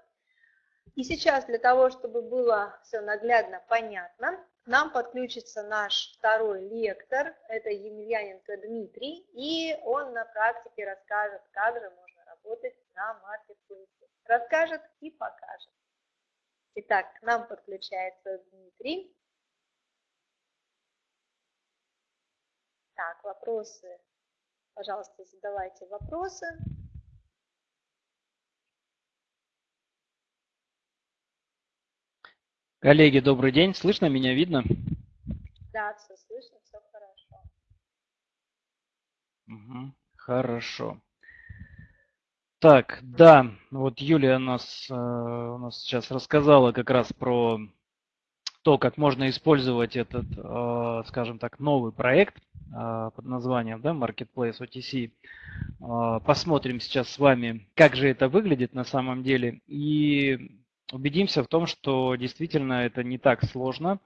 И сейчас для того, чтобы было все наглядно понятно, нам подключится наш второй лектор, это Емельяненко Дмитрий, и он на практике расскажет, как же можно работать на маркетплейсе. Расскажет и покажет. Итак, к нам подключается Дмитрий. Так, вопросы. Пожалуйста, задавайте вопросы. Коллеги, добрый день. Слышно меня, видно? Да, все слышно, все хорошо. Угу, хорошо. Так, да, вот Юлия нас, э, у нас сейчас рассказала как раз про то, как можно использовать этот, э, скажем так, новый проект а, под названием да, Marketplace OTC. А, посмотрим сейчас с вами, как же это выглядит на самом деле. И убедимся в том, что действительно это не так сложно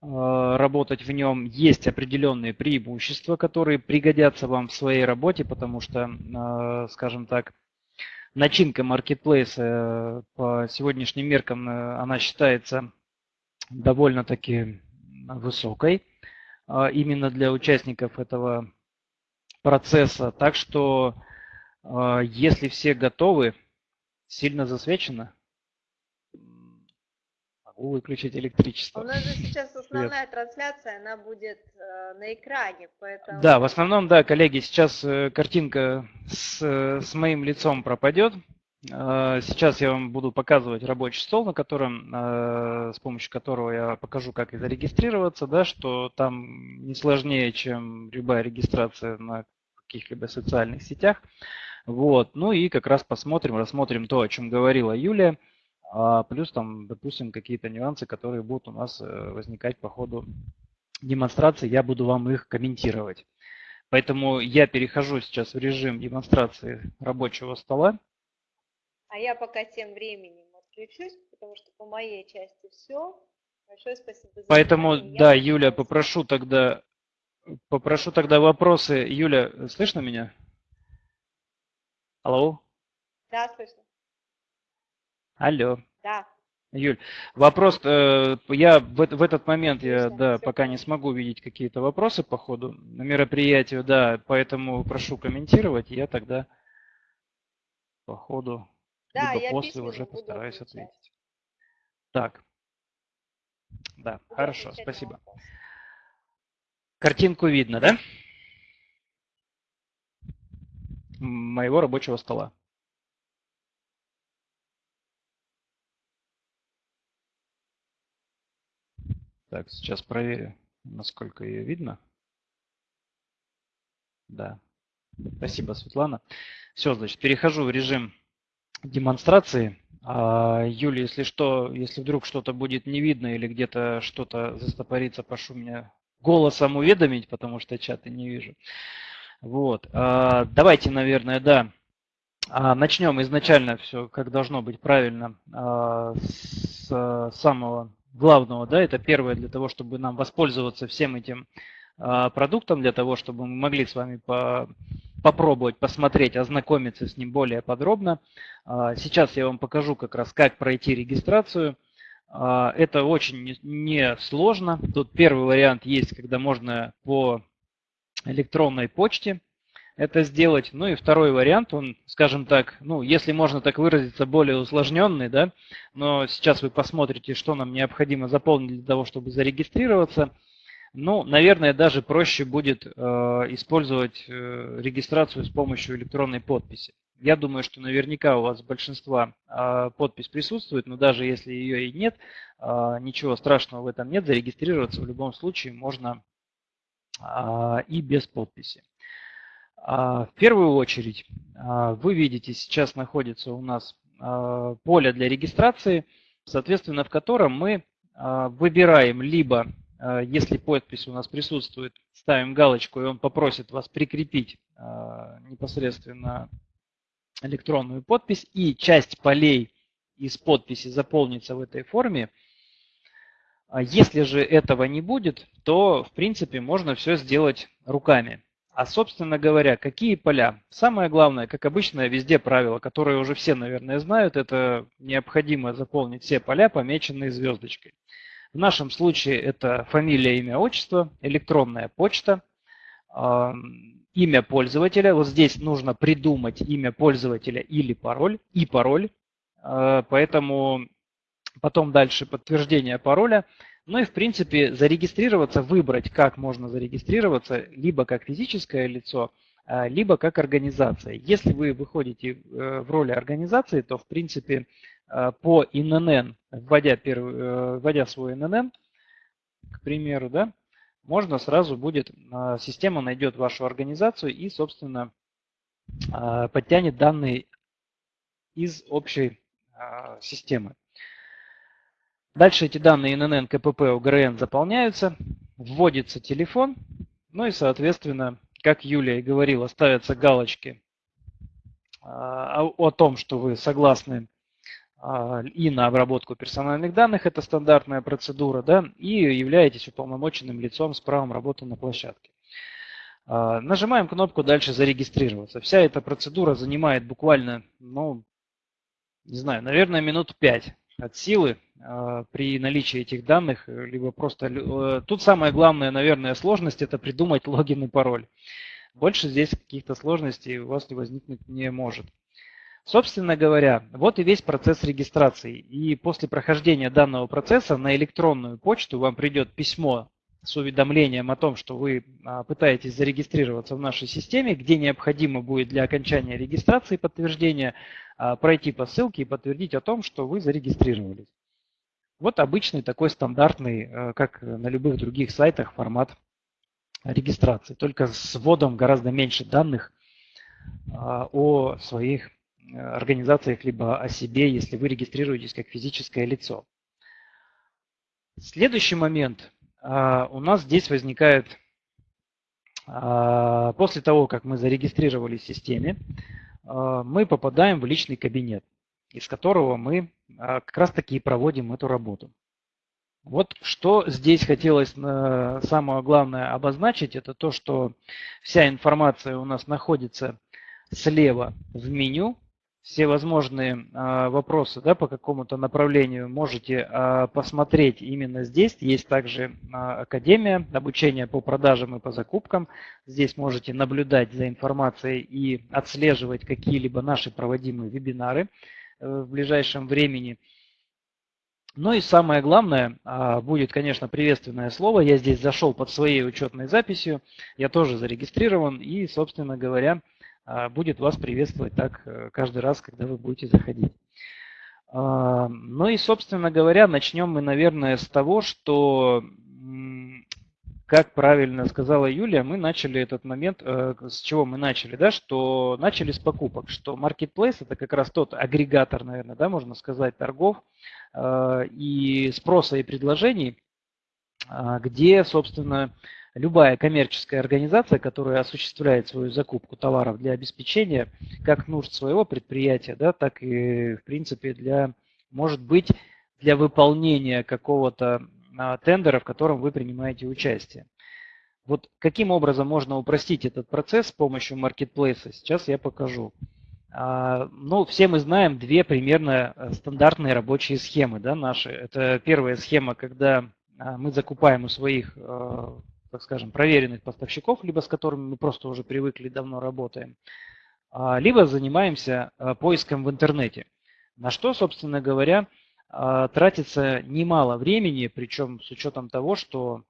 работать в нем. Есть определенные преимущества, которые пригодятся вам в своей работе, потому что, скажем так, начинка маркетплейса э, по сегодняшним меркам э, она считается довольно-таки высокой. А, именно для участников этого процесса. Так что, а, если все готовы, Сильно засвечено? Могу выключить электричество. У нас же сейчас основная трансляция, она будет э, на экране, поэтому... Да, в основном, да, коллеги, сейчас э, картинка с, с моим лицом пропадет. Э, сейчас я вам буду показывать рабочий стол, на котором, э, с помощью которого я покажу, как зарегистрироваться, да, что там не сложнее, чем любая регистрация на каких-либо социальных сетях. Вот. Ну и как раз посмотрим, рассмотрим то, о чем говорила Юлия, а плюс там, допустим, какие-то нюансы, которые будут у нас э, возникать по ходу демонстрации, я буду вам их комментировать. Поэтому я перехожу сейчас в режим демонстрации рабочего стола. А я пока тем временем отключусь, потому что по моей части все. Большое спасибо за Поэтому, внимание. да, Юля, попрошу тогда, попрошу тогда вопросы. Юля, слышно меня? Алло? Да, слышно. Алло. Да. Юль, вопрос, э, я в, в этот момент я, да, пока не смогу видеть какие-то вопросы по ходу мероприятию, да, поэтому прошу комментировать, я тогда по ходу да, либо я после уже постараюсь ответить. ответить. Так. Да, буду хорошо, спасибо. Картинку видно, да? Моего рабочего стола. Так, сейчас проверю, насколько ее видно. Да. Спасибо, Светлана. Все, значит, перехожу в режим демонстрации. А, Юля, если что, если вдруг что-то будет не видно или где-то что-то застопорится, прошу меня голосом уведомить, потому что чаты не вижу. Вот. А, давайте, наверное, да, а, начнем изначально все, как должно быть правильно, с самого главного. Да, это первое для того, чтобы нам воспользоваться всем этим продуктом, для того, чтобы мы могли с вами по попробовать посмотреть, ознакомиться с ним более подробно. А, сейчас я вам покажу как раз, как пройти регистрацию. А, это очень несложно. Тут первый вариант есть, когда можно по электронной почте это сделать. Ну и второй вариант, он, скажем так, ну, если можно так выразиться, более усложненный, да, но сейчас вы посмотрите, что нам необходимо заполнить для того, чтобы зарегистрироваться – ну, наверное, даже проще будет э, использовать э, регистрацию с помощью электронной подписи. Я думаю, что наверняка у вас большинства э, подпись присутствует, но даже если ее и нет, э, ничего страшного в этом нет. Зарегистрироваться в любом случае можно э, и без подписи. В первую очередь, вы видите, сейчас находится у нас поле для регистрации, соответственно, в котором мы выбираем либо а, если подпись у нас присутствует, ставим галочку, и он попросит вас прикрепить а, непосредственно электронную подпись, и часть полей из подписи заполнится в этой форме. А если же этого не будет, то в принципе можно все сделать руками. А собственно говоря, какие поля? Самое главное, как обычно, везде правило, которое уже все, наверное, знают, это необходимо заполнить все поля, помеченные звездочкой. В нашем случае это фамилия, имя, отчество, электронная почта, имя пользователя. Вот здесь нужно придумать имя пользователя или пароль, и пароль. А, поэтому потом дальше подтверждение пароля. Ну и в принципе зарегистрироваться, выбрать, как можно зарегистрироваться, либо как физическое лицо, а, либо как организация. Если вы выходите э, в роли организации, то в принципе по ИНН, вводя, первый, э, вводя свой ИНН, к примеру, да, можно сразу будет, э, система найдет вашу организацию и, собственно, подтянет данные из общей системы. Дальше эти данные ИНН, КПП, УГРН заполняются, вводится телефон, ну и, соответственно, как Юлия и говорила, ставятся галочки о том, что вы согласны и на обработку персональных данных, это стандартная процедура, да, и являетесь уполномоченным лицом с правом работы на площадке. А, нажимаем кнопку «Дальше зарегистрироваться». Вся эта процедура занимает буквально, ну, не знаю, наверное, минут пять от силы а, при наличии этих данных, либо просто... Э, тут самая главная, наверное, сложность – это придумать логин и пароль. Больше здесь каких-то сложностей у вас не возникнуть не может. Собственно говоря, вот и весь процесс регистрации. И после прохождения данного процесса на электронную почту вам придет письмо с уведомлением о том, что вы а, пытаетесь зарегистрироваться в нашей системе, где необходимо будет для окончания регистрации подтверждения а, пройти по ссылке и подтвердить о том, что вы зарегистрировались. Вот обычный такой стандартный, э, как на любых других сайтах, формат регистрации, только с вводом гораздо меньше данных а, о своих организациях, либо о себе, если вы регистрируетесь как физическое лицо. Следующий момент. А, у нас здесь возникает, а, после того, как мы зарегистрировались в системе, мы попадаем в личный кабинет, из которого мы как раз таки и проводим эту работу. Вот что здесь хотелось э, самое главное обозначить, это то, что вся информация у нас находится слева в меню. Все возможные э, вопросы да, по какому-то направлению можете э, посмотреть именно здесь. Есть также Академия обучения по продажам и по закупкам. Здесь можете наблюдать за информацией и отслеживать какие-либо наши проводимые вебинары в ближайшем времени. Ну и самое главное, а, будет, конечно, приветственное слово. Я здесь зашел под своей учетной записью, я тоже зарегистрирован и, собственно говоря, а, будет вас приветствовать так э, каждый раз, когда вы будете заходить. А, ну и, собственно говоря, начнем мы, наверное, с того, что как правильно сказала Юлия, мы начали этот момент, э, с чего мы начали, да, что начали с покупок, что Marketplace это как раз тот агрегатор, наверное, да, можно сказать, торгов э, и спроса и предложений, э, где, собственно, любая коммерческая организация, которая осуществляет свою закупку товаров для обеспечения как нужд своего предприятия, да, так и, в принципе, для, может быть, для выполнения какого-то тендера, в котором вы принимаете участие. Вот каким образом можно упростить этот процесс с помощью маркетплейса, сейчас я покажу. А, ну, все мы знаем две примерно э, стандартные рабочие схемы да, наши. Это первая схема, когда а, мы закупаем у своих, э, так скажем, проверенных поставщиков, либо с которыми мы просто уже привыкли, давно работаем, а, либо занимаемся э, поиском в интернете. На что, собственно говоря, а, тратится немало времени, причем с учетом того, что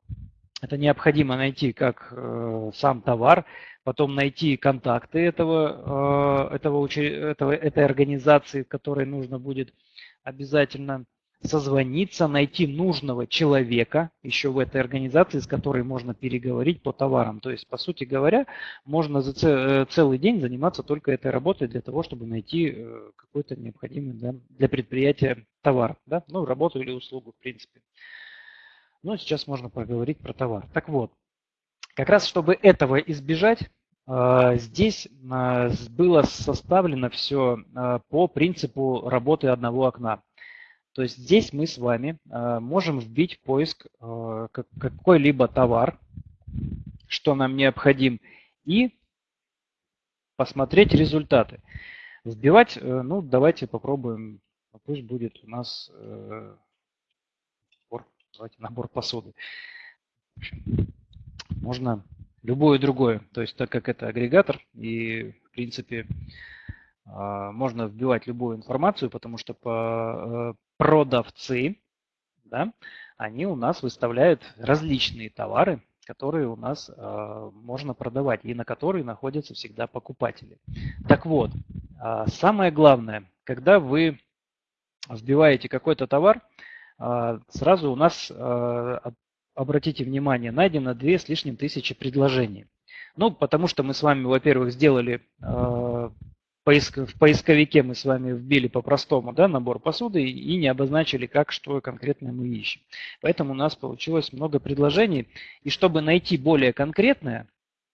это необходимо найти как э, сам товар, потом найти контакты этого, э, этого, этого, этой организации, которой нужно будет обязательно созвониться, найти нужного человека еще в этой организации, с которой можно переговорить по товарам. То есть, по сути говоря, можно за э, целый день заниматься только этой работой для того, чтобы найти э, какой-то необходимый да, для предприятия товар, да, ну, работу или услугу, в принципе. Но сейчас можно поговорить про товар. Так вот, как раз чтобы этого избежать, э, здесь было составлено все по принципу работы одного окна. То есть здесь мы с вами э, можем вбить поиск э, какой-либо товар, что нам необходим, и посмотреть результаты. Вбивать, э, ну давайте попробуем, пусть будет у нас набор, давайте набор посуды. можно любое другое, то есть так как это агрегатор и в принципе можно вбивать любую информацию, потому что по продавцы, да, они у нас выставляют различные товары, которые у нас э, можно продавать и на которые находятся всегда покупатели. Так вот, э, самое главное, когда вы вбиваете какой-то товар, э, сразу у нас, э, обратите внимание, найдено две с лишним тысячи предложений. Ну, потому что мы с вами, во-первых, сделали э, поиск, в поисковике мы с вами вбили по-простому да, набор посуды и не обозначили, как, что конкретно мы ищем. Поэтому у нас получилось много предложений. И чтобы найти более конкретное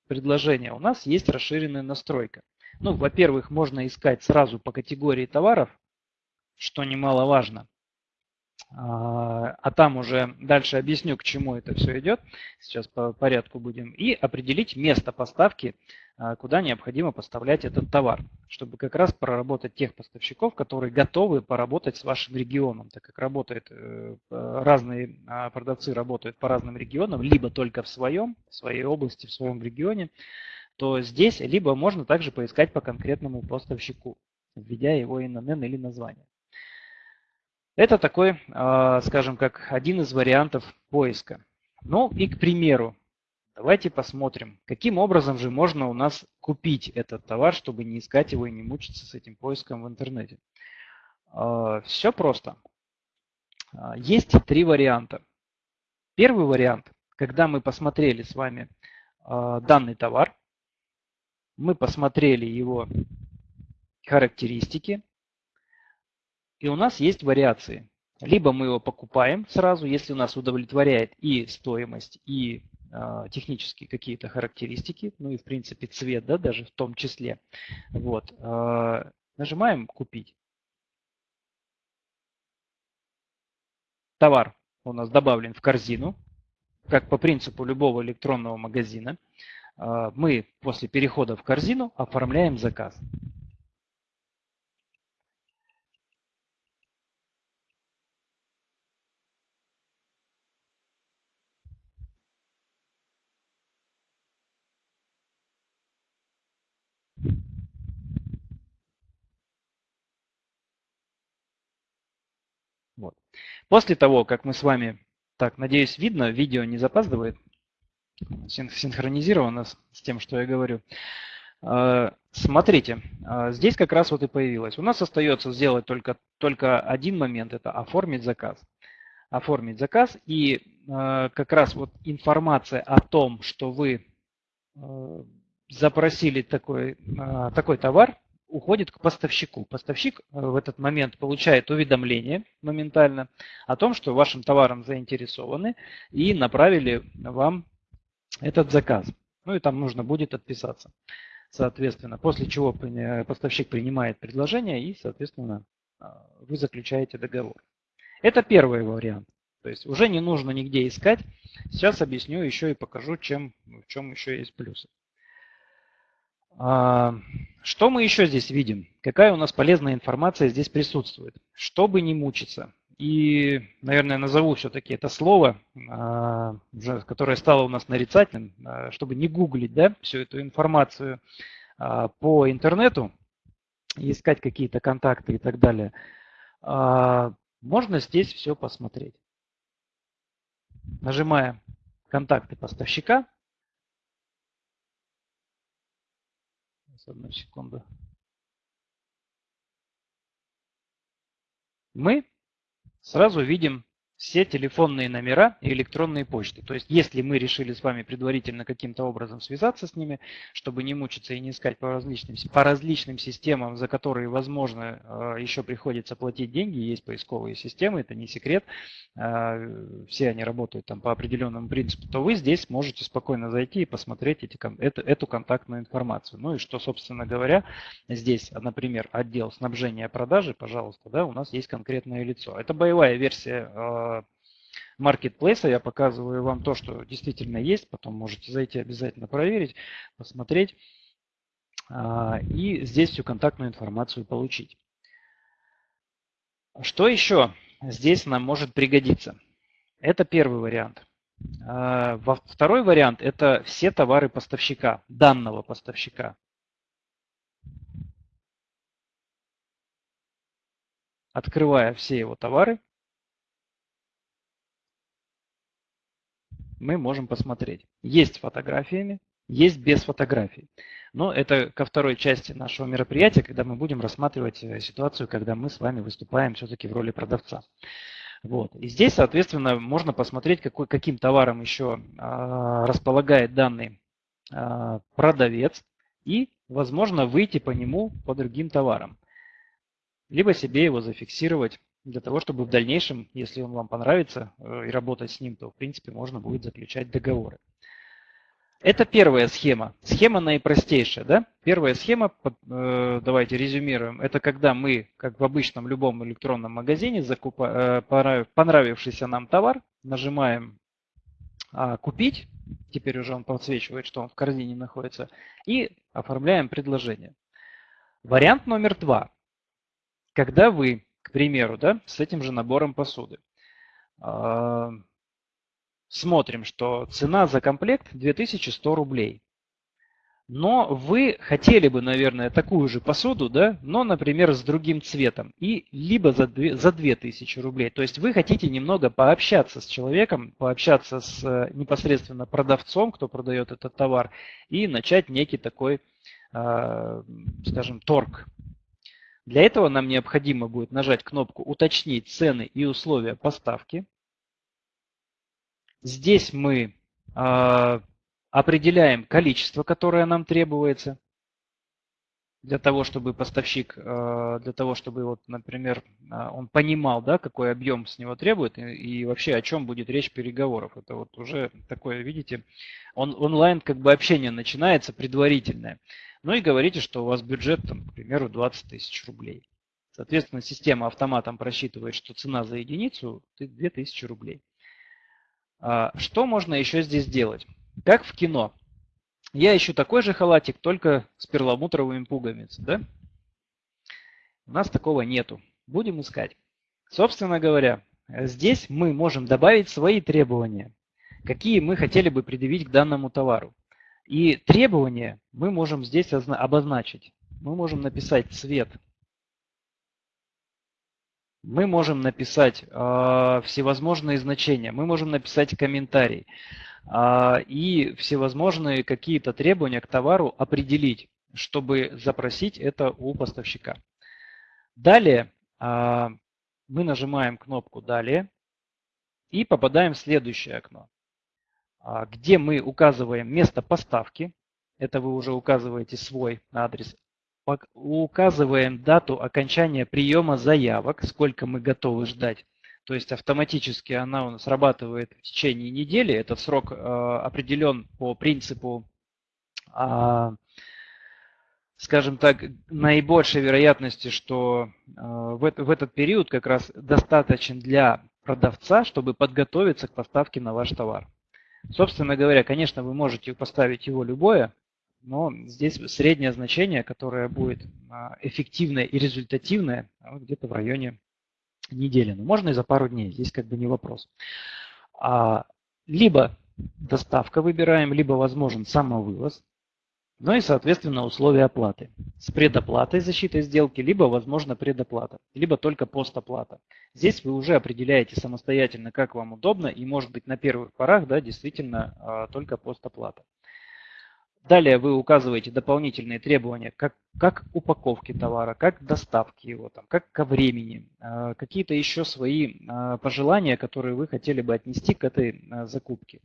предложение, у нас есть расширенная настройка. Ну, во-первых, можно искать сразу по категории товаров, что немаловажно. А, а там уже дальше объясню, к чему это все идет. Сейчас по порядку будем. И определить место поставки, а, куда необходимо поставлять этот товар, чтобы как раз проработать тех поставщиков, которые готовы поработать с вашим регионом, так как работает, э, разные а, продавцы работают по разным регионам, либо только в своем, в своей области, в своем регионе, то здесь либо можно также поискать по конкретному поставщику. введя его ИНН или название. Это такой, а, скажем, как один из вариантов поиска. Ну и, к примеру, давайте посмотрим, каким образом же можно у нас купить этот товар, чтобы не искать его и не мучиться с этим поиском в интернете. А, Все просто. А, есть три варианта. Первый вариант, когда мы посмотрели с вами данный товар, мы посмотрели его характеристики, и у нас есть вариации. Либо мы его покупаем сразу, если у нас удовлетворяет и стоимость, и э, технические какие-то характеристики, ну и в принципе цвет, да, даже в том числе. Вот. Э, нажимаем «Купить». Товар у нас добавлен в корзину, как по принципу любого электронного магазина. Э, мы после перехода в корзину оформляем заказ. Вот. После того, как мы с вами, так, надеюсь, видно, видео не запаздывает, синхронизировано с тем, что я говорю. А, смотрите, а, здесь как раз вот и появилось. У нас остается сделать только, только один момент, это оформить заказ. Оформить заказ и а, как раз вот информация о том, что вы запросили такой, такой товар, уходит к поставщику. Поставщик э, в этот момент получает уведомление моментально о том, что вашим товаром заинтересованы и направили вам этот заказ. Ну и там нужно будет отписаться. Соответственно, после чего поставщик принимает предложение и, соответственно, э, вы заключаете договор. Это первый вариант. То есть уже не нужно нигде искать. Сейчас объясню еще и покажу, чем, в чем еще есть плюсы. А, что мы еще здесь видим? Какая у нас полезная информация здесь присутствует? Чтобы не мучиться. И, наверное, назову все-таки это слово, а, которое стало у нас нарицательным, а, чтобы не гуглить да, всю эту информацию по интернету, искать какие-то контакты и так далее. Можно здесь все посмотреть. Нажимая контакты поставщика, одну секунду. Мы сразу видим все телефонные номера и электронные почты. То есть, если мы решили с вами предварительно каким-то образом связаться с ними, чтобы не мучиться и не искать по различным, по различным системам, за которые, возможно, э, еще приходится платить деньги, есть поисковые системы, это не секрет, э, все они работают там по определенному принципу, то вы здесь можете спокойно зайти и посмотреть эти, эту, эту контактную информацию. Ну и что, собственно говоря, здесь, например, отдел снабжения продажи, пожалуйста, да, у нас есть конкретное лицо. Это боевая версия э, маркетплейса. Я показываю вам то, что действительно есть. Потом можете зайти обязательно проверить, посмотреть. А, и здесь всю контактную информацию получить. Что еще здесь нам может пригодиться? Это первый вариант. А, второй вариант – это все товары поставщика, данного поставщика. Открывая все его товары, мы можем посмотреть. Есть фотографиями, есть без фотографий. Но это ко второй части нашего мероприятия, когда мы будем рассматривать э, ситуацию, когда мы с вами выступаем все-таки в роли продавца. Вот. И здесь, соответственно, можно посмотреть, какой, каким товаром еще а, располагает данный а, продавец и, возможно, выйти по нему по другим товарам. Либо себе его зафиксировать для того, чтобы в дальнейшем, если он вам понравится э, и работать с ним, то в принципе можно будет заключать договоры. Это первая схема. Схема наипростейшая. Да? Первая схема, э, давайте резюмируем, это когда мы, как в обычном любом электронном магазине, закупа, э, понравившийся нам товар, нажимаем а, «Купить», теперь уже он подсвечивает, что он в корзине находится, и оформляем предложение. Вариант номер два. Когда вы к примеру, да, с этим же набором посуды. А, смотрим, что цена за комплект 2100 рублей. но вы хотели бы, наверное, такую же посуду, да, но, например, с другим цветом, и либо за, 2, за 2000 рублей. То есть вы хотите немного пообщаться с человеком, пообщаться с э, непосредственно продавцом, кто продает этот товар, и начать некий такой, э, скажем, торг. Для этого нам необходимо будет нажать кнопку «Уточнить цены и условия поставки». Здесь мы э, определяем количество, которое нам требуется для того, чтобы поставщик, э, для того, чтобы, вот, например, э, он понимал, да, какой объем с него требует и, и вообще о чем будет речь переговоров. Это вот уже такое, видите, он, онлайн как бы общение начинается предварительное. Ну и говорите, что у вас бюджет, там, к примеру, 20 тысяч рублей. Соответственно, система автоматом просчитывает, что цена за единицу 2000 рублей. А, что можно еще здесь делать? Как в кино. Я ищу такой же халатик, только с перламутровыми пуговицами. Да? У нас такого нету. Будем искать. Собственно говоря, здесь мы можем добавить свои требования, какие мы хотели бы предъявить к данному товару. И требования мы можем здесь обозначить. Мы можем написать цвет. Мы можем написать э, всевозможные значения. Мы можем написать комментарий. А, и всевозможные какие-то требования к товару определить, чтобы запросить это у поставщика. Далее а, мы нажимаем кнопку «Далее» и попадаем в следующее окно, а, где мы указываем место поставки. Это вы уже указываете свой адрес. Указываем дату окончания приема заявок, сколько мы готовы ждать то есть автоматически она у нас срабатывает в течение недели. Этот срок э, определен по принципу, э, скажем так, наибольшей вероятности, что э, в, этот период как раз достаточен для продавца, чтобы подготовиться к поставке на ваш товар. Собственно говоря, конечно, вы можете поставить его любое, но здесь среднее значение, которое будет эффективное и результативное, где-то в районе недели. Но можно и за пару дней, здесь как бы не вопрос. А, либо доставка выбираем, либо возможен самовывоз. Ну и, соответственно, условия оплаты. С предоплатой защиты сделки, либо, возможно, предоплата, либо только постоплата. Здесь вы уже определяете самостоятельно, как вам удобно, и, может быть, на первых порах, да, действительно, а, только постоплата. Далее вы указываете дополнительные требования, как, как упаковки товара, как доставки его, там, как ко времени, э, какие-то еще свои э, пожелания, которые вы хотели бы отнести к этой э, закупке.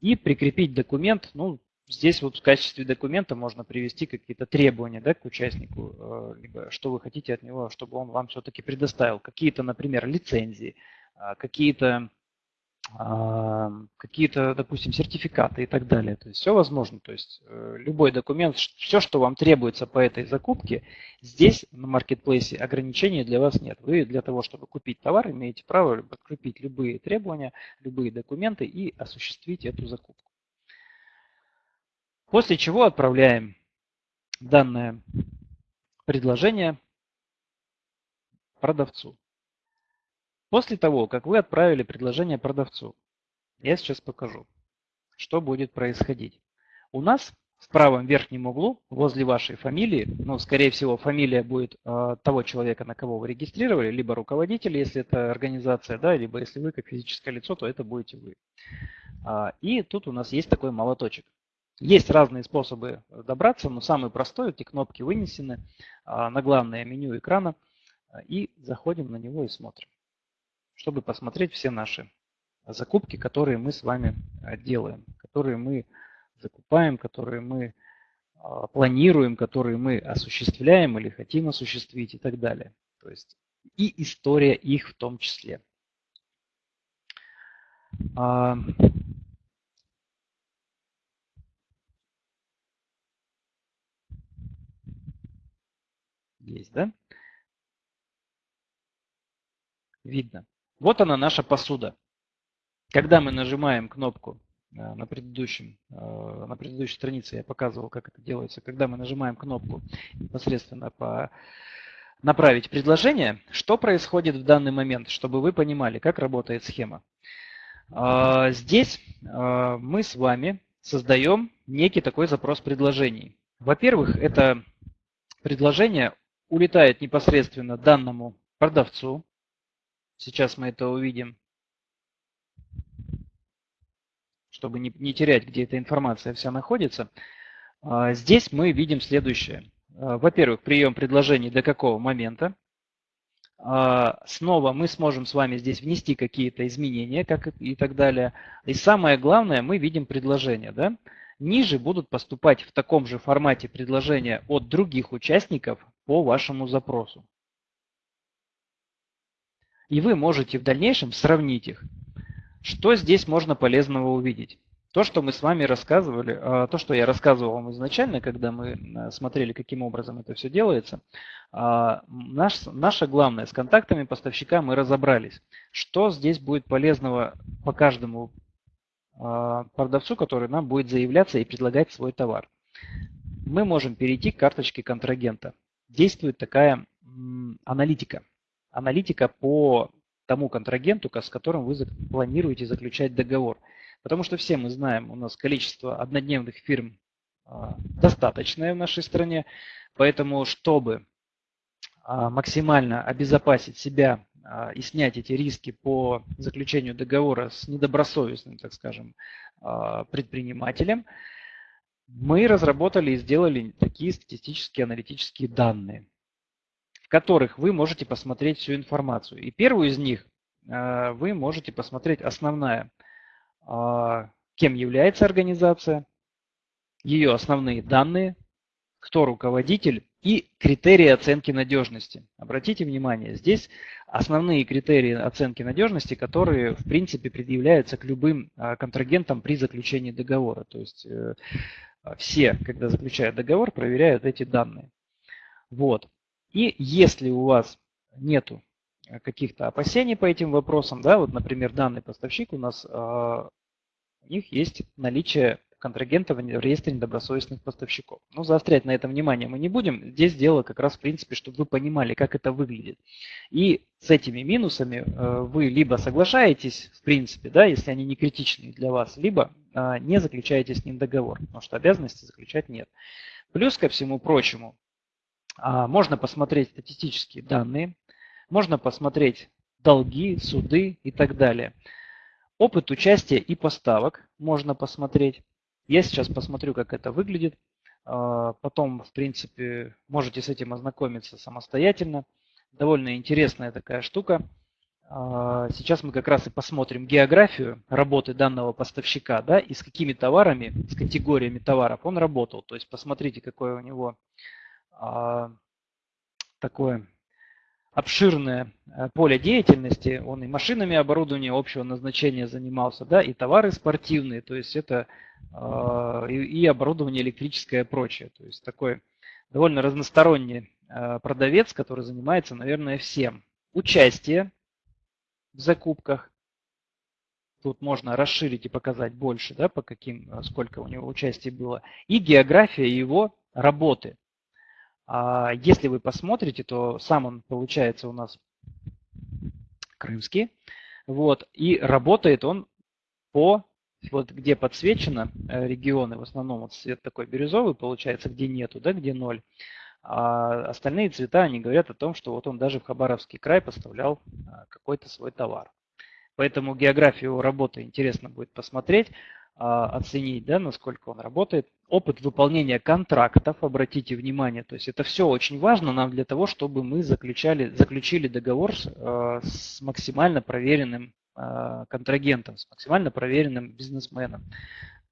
И прикрепить документ, ну, здесь вот в качестве документа можно привести какие-то требования да, к участнику, либо что вы хотите от него, чтобы он вам все-таки предоставил. Какие-то, например, лицензии, какие-то какие-то, допустим, сертификаты и так далее. То есть все возможно. То есть э, любой документ, все, что вам требуется по этой закупке, здесь на маркетплейсе ограничений для вас нет. Вы для того, чтобы купить товар, имеете право подкрепить любые требования, любые документы и осуществить эту закупку. После чего отправляем данное предложение продавцу. После того, как вы отправили предложение продавцу, я сейчас покажу, что будет происходить. У нас в правом верхнем углу, возле вашей фамилии, ну, скорее всего, фамилия будет э, того человека, на кого вы регистрировали, либо руководитель, если это организация, да, либо если вы как физическое лицо, то это будете вы. А, и тут у нас есть такой молоточек. Есть разные способы добраться, но самый простой, эти кнопки вынесены а, на главное меню экрана, и заходим на него и смотрим чтобы посмотреть все наши закупки, которые мы с вами э, делаем, которые мы закупаем, которые мы а, планируем, которые мы осуществляем или хотим осуществить и так далее. То есть и история их в том числе. А, есть, да? Видно. Вот она наша посуда. Когда мы нажимаем кнопку э, на, предыдущем, э, на предыдущей странице, я показывал, как это делается, когда мы нажимаем кнопку непосредственно по направить предложение, что происходит в данный момент, чтобы вы понимали, как работает схема. А, здесь э, мы с вами создаем некий такой запрос предложений. Во-первых, это предложение улетает непосредственно данному продавцу. Сейчас мы это увидим, чтобы не, не терять, где эта информация вся находится. А, здесь мы видим следующее. А, во-первых, прием предложений до какого момента. А, снова мы сможем с вами здесь внести какие-то изменения как и так далее. И самое главное, мы видим предложения. Да? Ниже будут поступать в таком же формате предложения от других участников по вашему запросу. И вы можете в дальнейшем сравнить их. Что здесь можно полезного увидеть? То, что мы с вами рассказывали, а, то, что я рассказывал вам изначально, когда мы э, смотрели, каким образом это все делается, а, наш, наше главное, с контактами поставщика мы разобрались. Что здесь будет полезного по каждому а, продавцу, который нам будет заявляться и предлагать свой товар? Мы можем перейти к карточке контрагента. Действует такая аналитика. Аналитика по тому контрагенту, с которым вы планируете заключать договор. Потому что все мы знаем, у нас количество однодневных фирм а, достаточное в нашей стране. Поэтому, чтобы а, максимально обезопасить себя а, и снять эти риски по заключению договора с недобросовестным, так скажем, предпринимателем, мы разработали и сделали такие статистические аналитические данные, которых вы можете посмотреть всю информацию. И первую из них вы можете посмотреть основная – а, кем является организация, ее основные данные, кто руководитель и критерии оценки надежности. Обратите внимание, здесь основные критерии оценки надежности, которые в принципе предъявляются к любым а, контрагентам при заключении договора. То есть э, все, когда заключают договор, проверяют эти данные. Вот. И если у вас нету каких-то опасений по этим вопросам, да, вот, например, данный поставщик у нас а, у них есть наличие контрагентов в реестре недобросовестных поставщиков. Но заострять на этом внимание мы не будем. Здесь дело как раз в принципе, чтобы вы понимали, как это выглядит. И с этими минусами э, вы либо соглашаетесь, в принципе, да, если они не критичные для вас, либо э, не заключаете с ним договор, потому что обязанности заключать нет. Плюс ко всему прочему, а, можно посмотреть статистические данные, можно посмотреть долги, суды и так далее. Опыт участия и поставок можно посмотреть. Я сейчас посмотрю, как это выглядит. А, потом, в принципе, можете с этим ознакомиться самостоятельно. Довольно интересная такая штука. А, сейчас мы как раз и посмотрим географию работы данного поставщика, да, и с какими товарами, с категориями товаров он работал. То есть посмотрите, какое у него а, такое обширное э, поле деятельности. Он и машинами оборудования общего назначения занимался, да, и товары спортивные, то есть это э, и, оборудование электрическое и прочее. То есть такой довольно разносторонний э, продавец, который занимается, наверное, всем. Участие в закупках. Тут можно расширить и показать больше, да, по каким, сколько у него участия было. И география его работы. А если вы посмотрите, то сам он получается у нас крымский. Вот, и работает он по, вот где подсвечено э, регионы, в основном вот цвет такой бирюзовый получается, где нету, да, где ноль. А остальные цвета, они говорят о том, что вот он даже в Хабаровский край поставлял а, какой-то свой товар. Поэтому географию работы интересно будет посмотреть. А, оценить, да, насколько он работает. Опыт выполнения контрактов, обратите внимание, то есть это все очень важно нам для того, чтобы мы заключали, заключили договор с, а, максимально проверенным а, контрагентом, с максимально проверенным бизнесменом,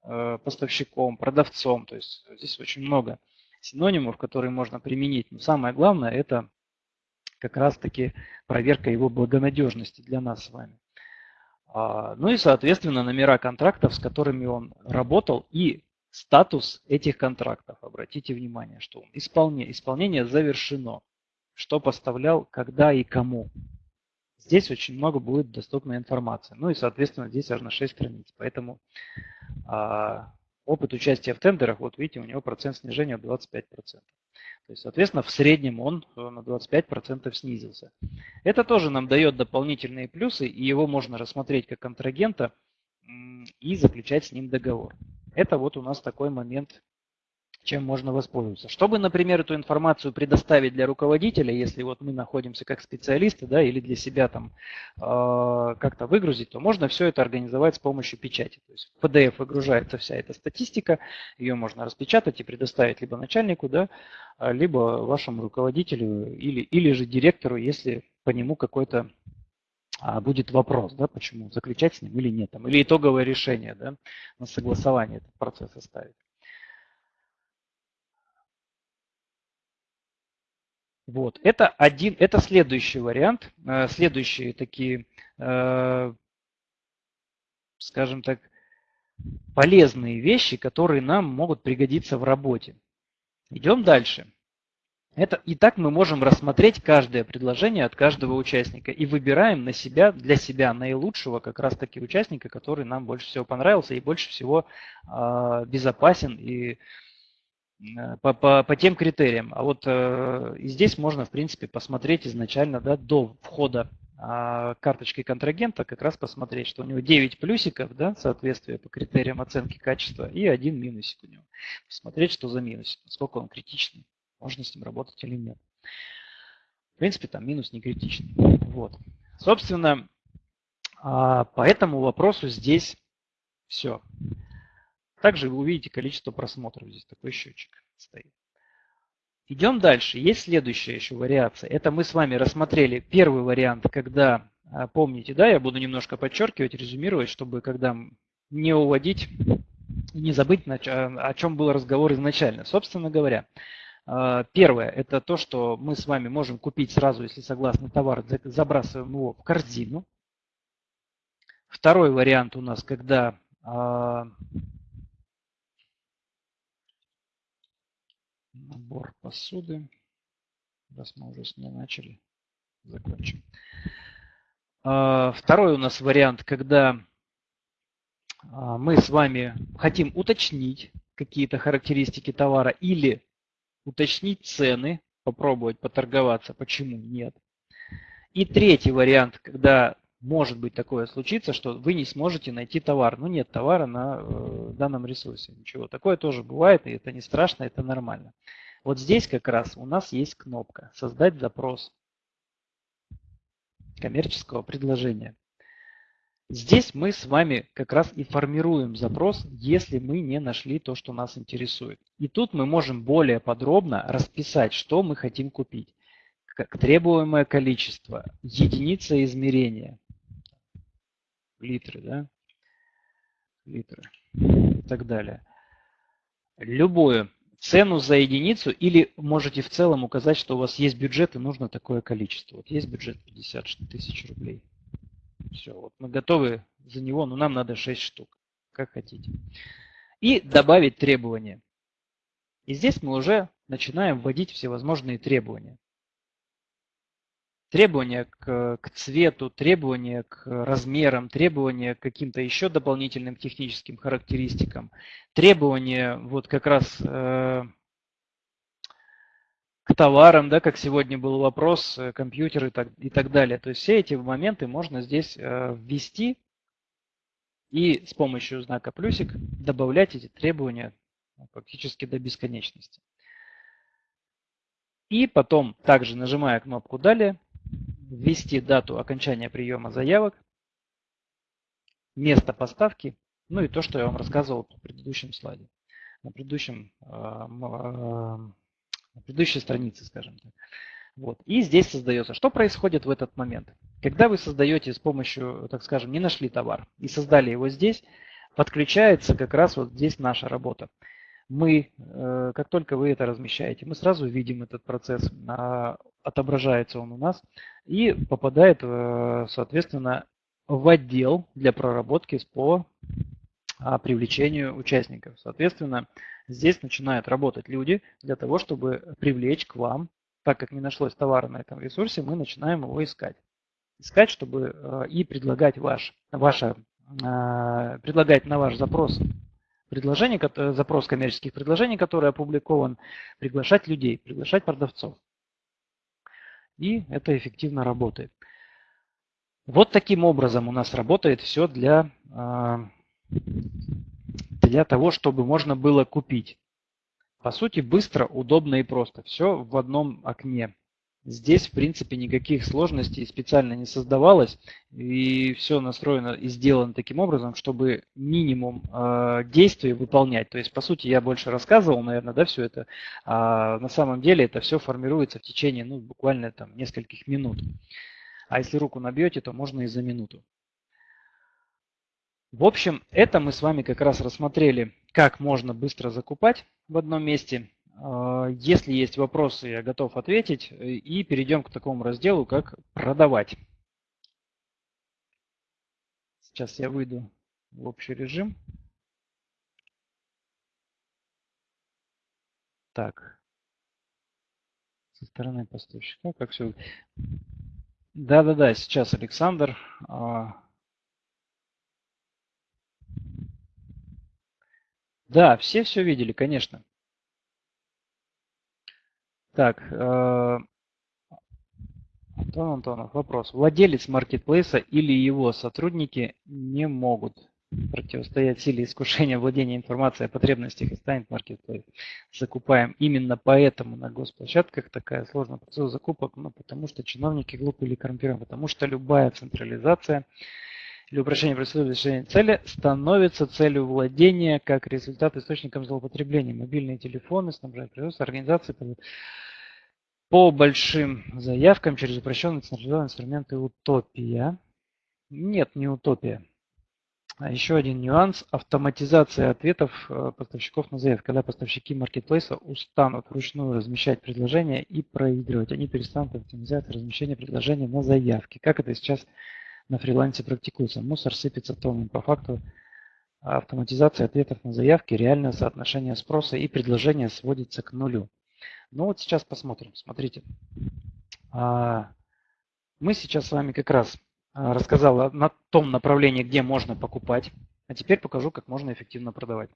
поставщиком, продавцом. То есть здесь очень много синонимов, которые можно применить. Но самое главное это как раз-таки проверка его благонадежности для нас с вами. А, ну и, соответственно, номера контрактов, с которыми он работал, и статус этих контрактов. Обратите внимание, что исполнение, исполнение завершено. Что поставлял, когда и кому. Здесь очень много будет доступной информации. Ну и, соответственно, здесь аж на 6 страниц. Поэтому а, опыт участия в тендерах, вот видите, у него процент снижения 25%. То есть, соответственно, в среднем он э, на 25% снизился. Это тоже нам дает дополнительные плюсы, и его можно рассмотреть как контрагента и заключать с ним договор. Это вот у нас такой момент чем можно воспользоваться. Чтобы, например, эту информацию предоставить для руководителя, если вот мы находимся как специалисты, да, или для себя там э, как-то выгрузить, то можно все это организовать с помощью печати. То есть в PDF выгружается вся эта статистика, ее можно распечатать и предоставить либо начальнику, да, либо вашему руководителю или, или же директору, если по нему какой-то а, будет вопрос, да, почему заключать с ним или нет, там, или итоговое решение да, на согласование этот процесс оставить. Вот. Это один, это следующий вариант, э, следующие такие, э, скажем так, полезные вещи, которые нам могут пригодиться в работе. Идем дальше. Это, и так мы можем рассмотреть каждое предложение от каждого участника и выбираем на себя, для себя наилучшего как раз таки участника, который нам больше всего понравился и больше всего э, безопасен и Э, по, по, по тем критериям. А вот э, и здесь можно, в принципе, посмотреть изначально да, до входа э, карточки контрагента, как раз посмотреть, что у него 9 плюсиков, да, соответствие по критериям оценки качества, и один минусик у него. Посмотреть, что за минус, насколько он критичный, можно с ним работать или нет. В принципе, там минус не критичный. Вот. Собственно, э, по этому вопросу здесь все. Также вы увидите количество просмотров. Здесь такой счетчик стоит. Идем дальше. Есть следующая еще вариация. Это мы с вами рассмотрели первый вариант, когда, а, помните, да, я буду немножко подчеркивать, резюмировать, чтобы когда не уводить, не забыть, о чем был разговор изначально. Собственно говоря, а, первое, это то, что мы с вами можем купить сразу, если согласны товар, забрасываем его в корзину. Второй вариант у нас, когда Набор посуды. Раз мы уже с ней начали, закончим. А, второй у нас вариант, когда а, мы с вами хотим уточнить какие-то характеристики товара или уточнить цены, попробовать поторговаться, почему нет. И третий вариант, когда может быть такое случиться, что вы не сможете найти товар. Ну, нет товара на э, данном ресурсе. Ничего. Такое тоже бывает, и это не страшно, это нормально. Вот здесь как раз у нас есть кнопка «Создать запрос коммерческого предложения». Здесь мы с вами как раз и формируем запрос, если мы не нашли то, что нас интересует. И тут мы можем более подробно расписать, что мы хотим купить. Как требуемое количество, единица измерения, литры, да, литры и так далее. Любую цену за единицу или можете в целом указать, что у вас есть бюджет и нужно такое количество. Вот есть бюджет 50 тысяч рублей. Все, вот мы готовы за него, но нам надо 6 штук, как хотите. И добавить требования. И здесь мы уже начинаем вводить всевозможные требования. Требования к, к цвету, требования к размерам, требования к каким-то еще дополнительным техническим характеристикам, требования вот как раз э, к товарам, да, как сегодня был вопрос, э, компьютеры и так, и так далее. То есть все эти моменты можно здесь э, ввести и с помощью знака плюсик добавлять эти требования фактически до бесконечности. И потом, также нажимая кнопку «Далее», ввести дату окончания приема заявок, место поставки, ну и то, что я вам рассказывал в предыдущем слайде, на, предыдущем, а, а, на предыдущей странице, скажем так. Вот. И здесь создается. Что происходит в этот момент? Когда вы создаете с помощью, так скажем, не нашли товар и создали его здесь, подключается как раз вот здесь наша работа мы, э, как только вы это размещаете, мы сразу видим этот процесс, а, отображается он у нас и попадает, э, соответственно, в отдел для проработки по а, привлечению участников. Соответственно, здесь начинают работать люди для того, чтобы привлечь к вам, так как не нашлось товара на этом ресурсе, мы начинаем его искать. Искать, чтобы э, и предлагать ваш, ваше, предлагать на ваш запрос предложений, запрос коммерческих предложений, который опубликован, приглашать людей, приглашать продавцов. И это эффективно работает. Вот таким образом у нас работает все для, а, для того, чтобы можно было купить. По сути, быстро, удобно и просто. Все в одном окне. Здесь, в принципе, никаких сложностей специально не создавалось. И все настроено и сделано таким образом, чтобы минимум э, действий выполнять. То есть, по сути, я больше рассказывал, наверное, да, все это. А на самом деле это все формируется в течение, ну, буквально там нескольких минут. А если руку набьете, то можно и за минуту. В общем, это мы с вами как раз рассмотрели, как можно быстро закупать в одном месте. А, если есть вопросы, я готов ответить. И перейдем к такому разделу, как продавать. Сейчас я выйду в общий режим. Так. Со стороны поставщика, как все. Да-да-да, сейчас Александр. А, Да, все все видели, конечно. Так, э, Антон Антонов, вопрос. Владелец маркетплейса или его сотрудники не могут противостоять силе искушения владения информацией о потребностях и станет маркетплейс. Закупаем. Именно поэтому на госплощадках такая сложная процедура закупок, ну, потому что чиновники глупые или коррумпированы, потому что любая централизация или упрощение процедуры решения цели становится целью владения как результат источником злоупотребления. Мобильные телефоны, снабжают производство, организации по большим заявкам через упрощенные централизованные инструменты утопия. Нет, не утопия. А еще один нюанс – автоматизация ответов э, поставщиков на заявку. Когда поставщики маркетплейса устанут вручную размещать предложения и проигрывать, они перестанут автоматизировать размещение предложений на заявке. Как это сейчас на фрилансе практикуется. Мусор сыпется тоннами. По факту автоматизация ответов на заявки, реальное соотношение спроса и предложения сводится к нулю. Ну вот сейчас посмотрим. Смотрите. А, мы сейчас с вами как раз а, рассказал на том направлении, где можно покупать. А теперь покажу, как можно эффективно продавать.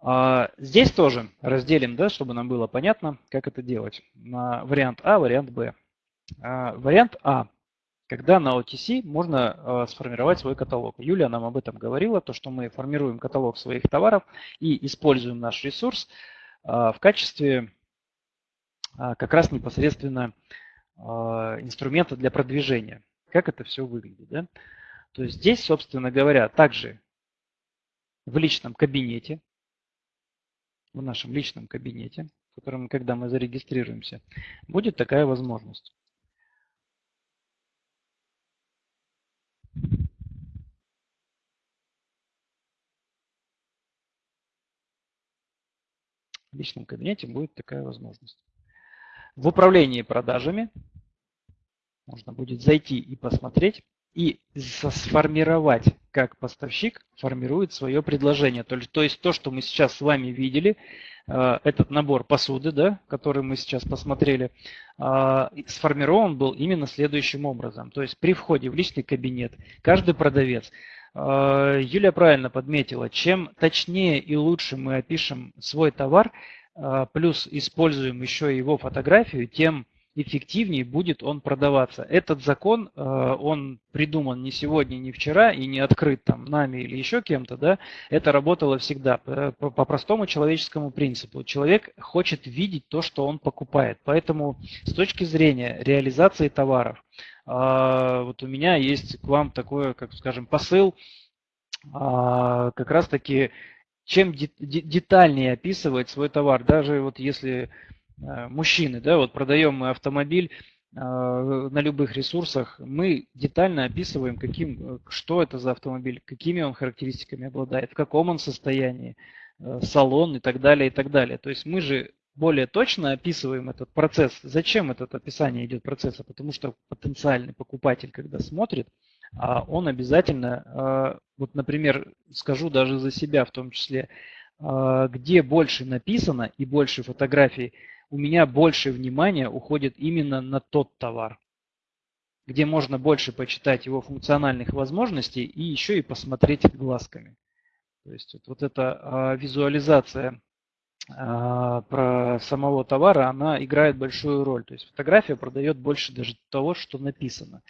А, здесь тоже разделим, да, чтобы нам было понятно, как это делать. На вариант А, вариант Б. Вариант А когда на OTC можно э, сформировать свой каталог. Юлия нам об этом говорила, то, что мы формируем каталог своих товаров и используем наш ресурс э, в качестве э, как раз непосредственно инструмента для продвижения. Как это все выглядит. Да? То есть здесь, собственно говоря, также в личном кабинете, в нашем личном кабинете, в котором, когда мы зарегистрируемся, будет такая возможность. В личном кабинете будет такая возможность. В управлении продажами можно будет зайти и посмотреть и сформировать, как поставщик формирует свое предложение. То, то есть то, что мы сейчас с вами видели, э, этот набор посуды, да, который мы сейчас посмотрели, э, сформирован был именно следующим образом. То есть при входе в личный кабинет каждый продавец э, Юлия правильно подметила, чем точнее и лучше мы опишем свой товар, плюс используем еще его фотографию, тем эффективнее будет он продаваться. Этот закон, э, он придуман не сегодня, не вчера и не открыт там нами или еще кем-то, да, это работало всегда по, по простому человеческому принципу. Человек хочет видеть то, что он покупает. Поэтому с точки зрения реализации товаров, э, вот у меня есть к вам такой, как скажем, посыл, э, как раз таки чем детальнее описывать свой товар, даже вот если Э, мужчины, да, вот продаем мы автомобиль э, на любых ресурсах, мы детально описываем, каким, э, что это за автомобиль, какими он характеристиками обладает, в каком он состоянии, салон и так далее, и так далее. То есть мы же более точно описываем этот процесс. Зачем это описание идет процесса? Потому что потенциальный покупатель, когда смотрит, а он обязательно, вот, например, скажу даже за себя в том числе, где больше написано и больше фотографий, у меня больше внимания уходит именно на тот товар, где можно больше почитать его функциональных возможностей и еще и посмотреть глазками. То есть вот, вот эта а, визуализация а, про самого товара, она играет большую роль. То есть фотография продает больше даже того, что написано.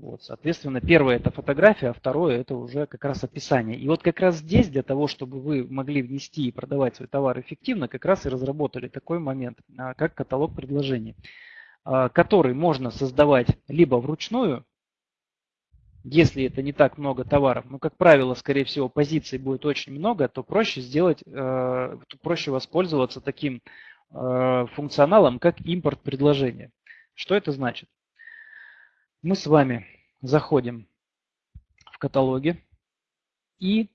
Вот, соответственно, первое это фотография, а второе это уже как раз описание. И вот как раз здесь, для того, чтобы вы могли внести и продавать свой товар эффективно, как раз и разработали такой момент, а, как каталог предложений, а, который можно создавать либо вручную, если это не так много товаров, но, как правило, скорее всего, позиций будет очень много, то проще сделать, э, проще воспользоваться таким э, функционалом, как импорт предложения. Что это значит? Мы с вами заходим в каталоги и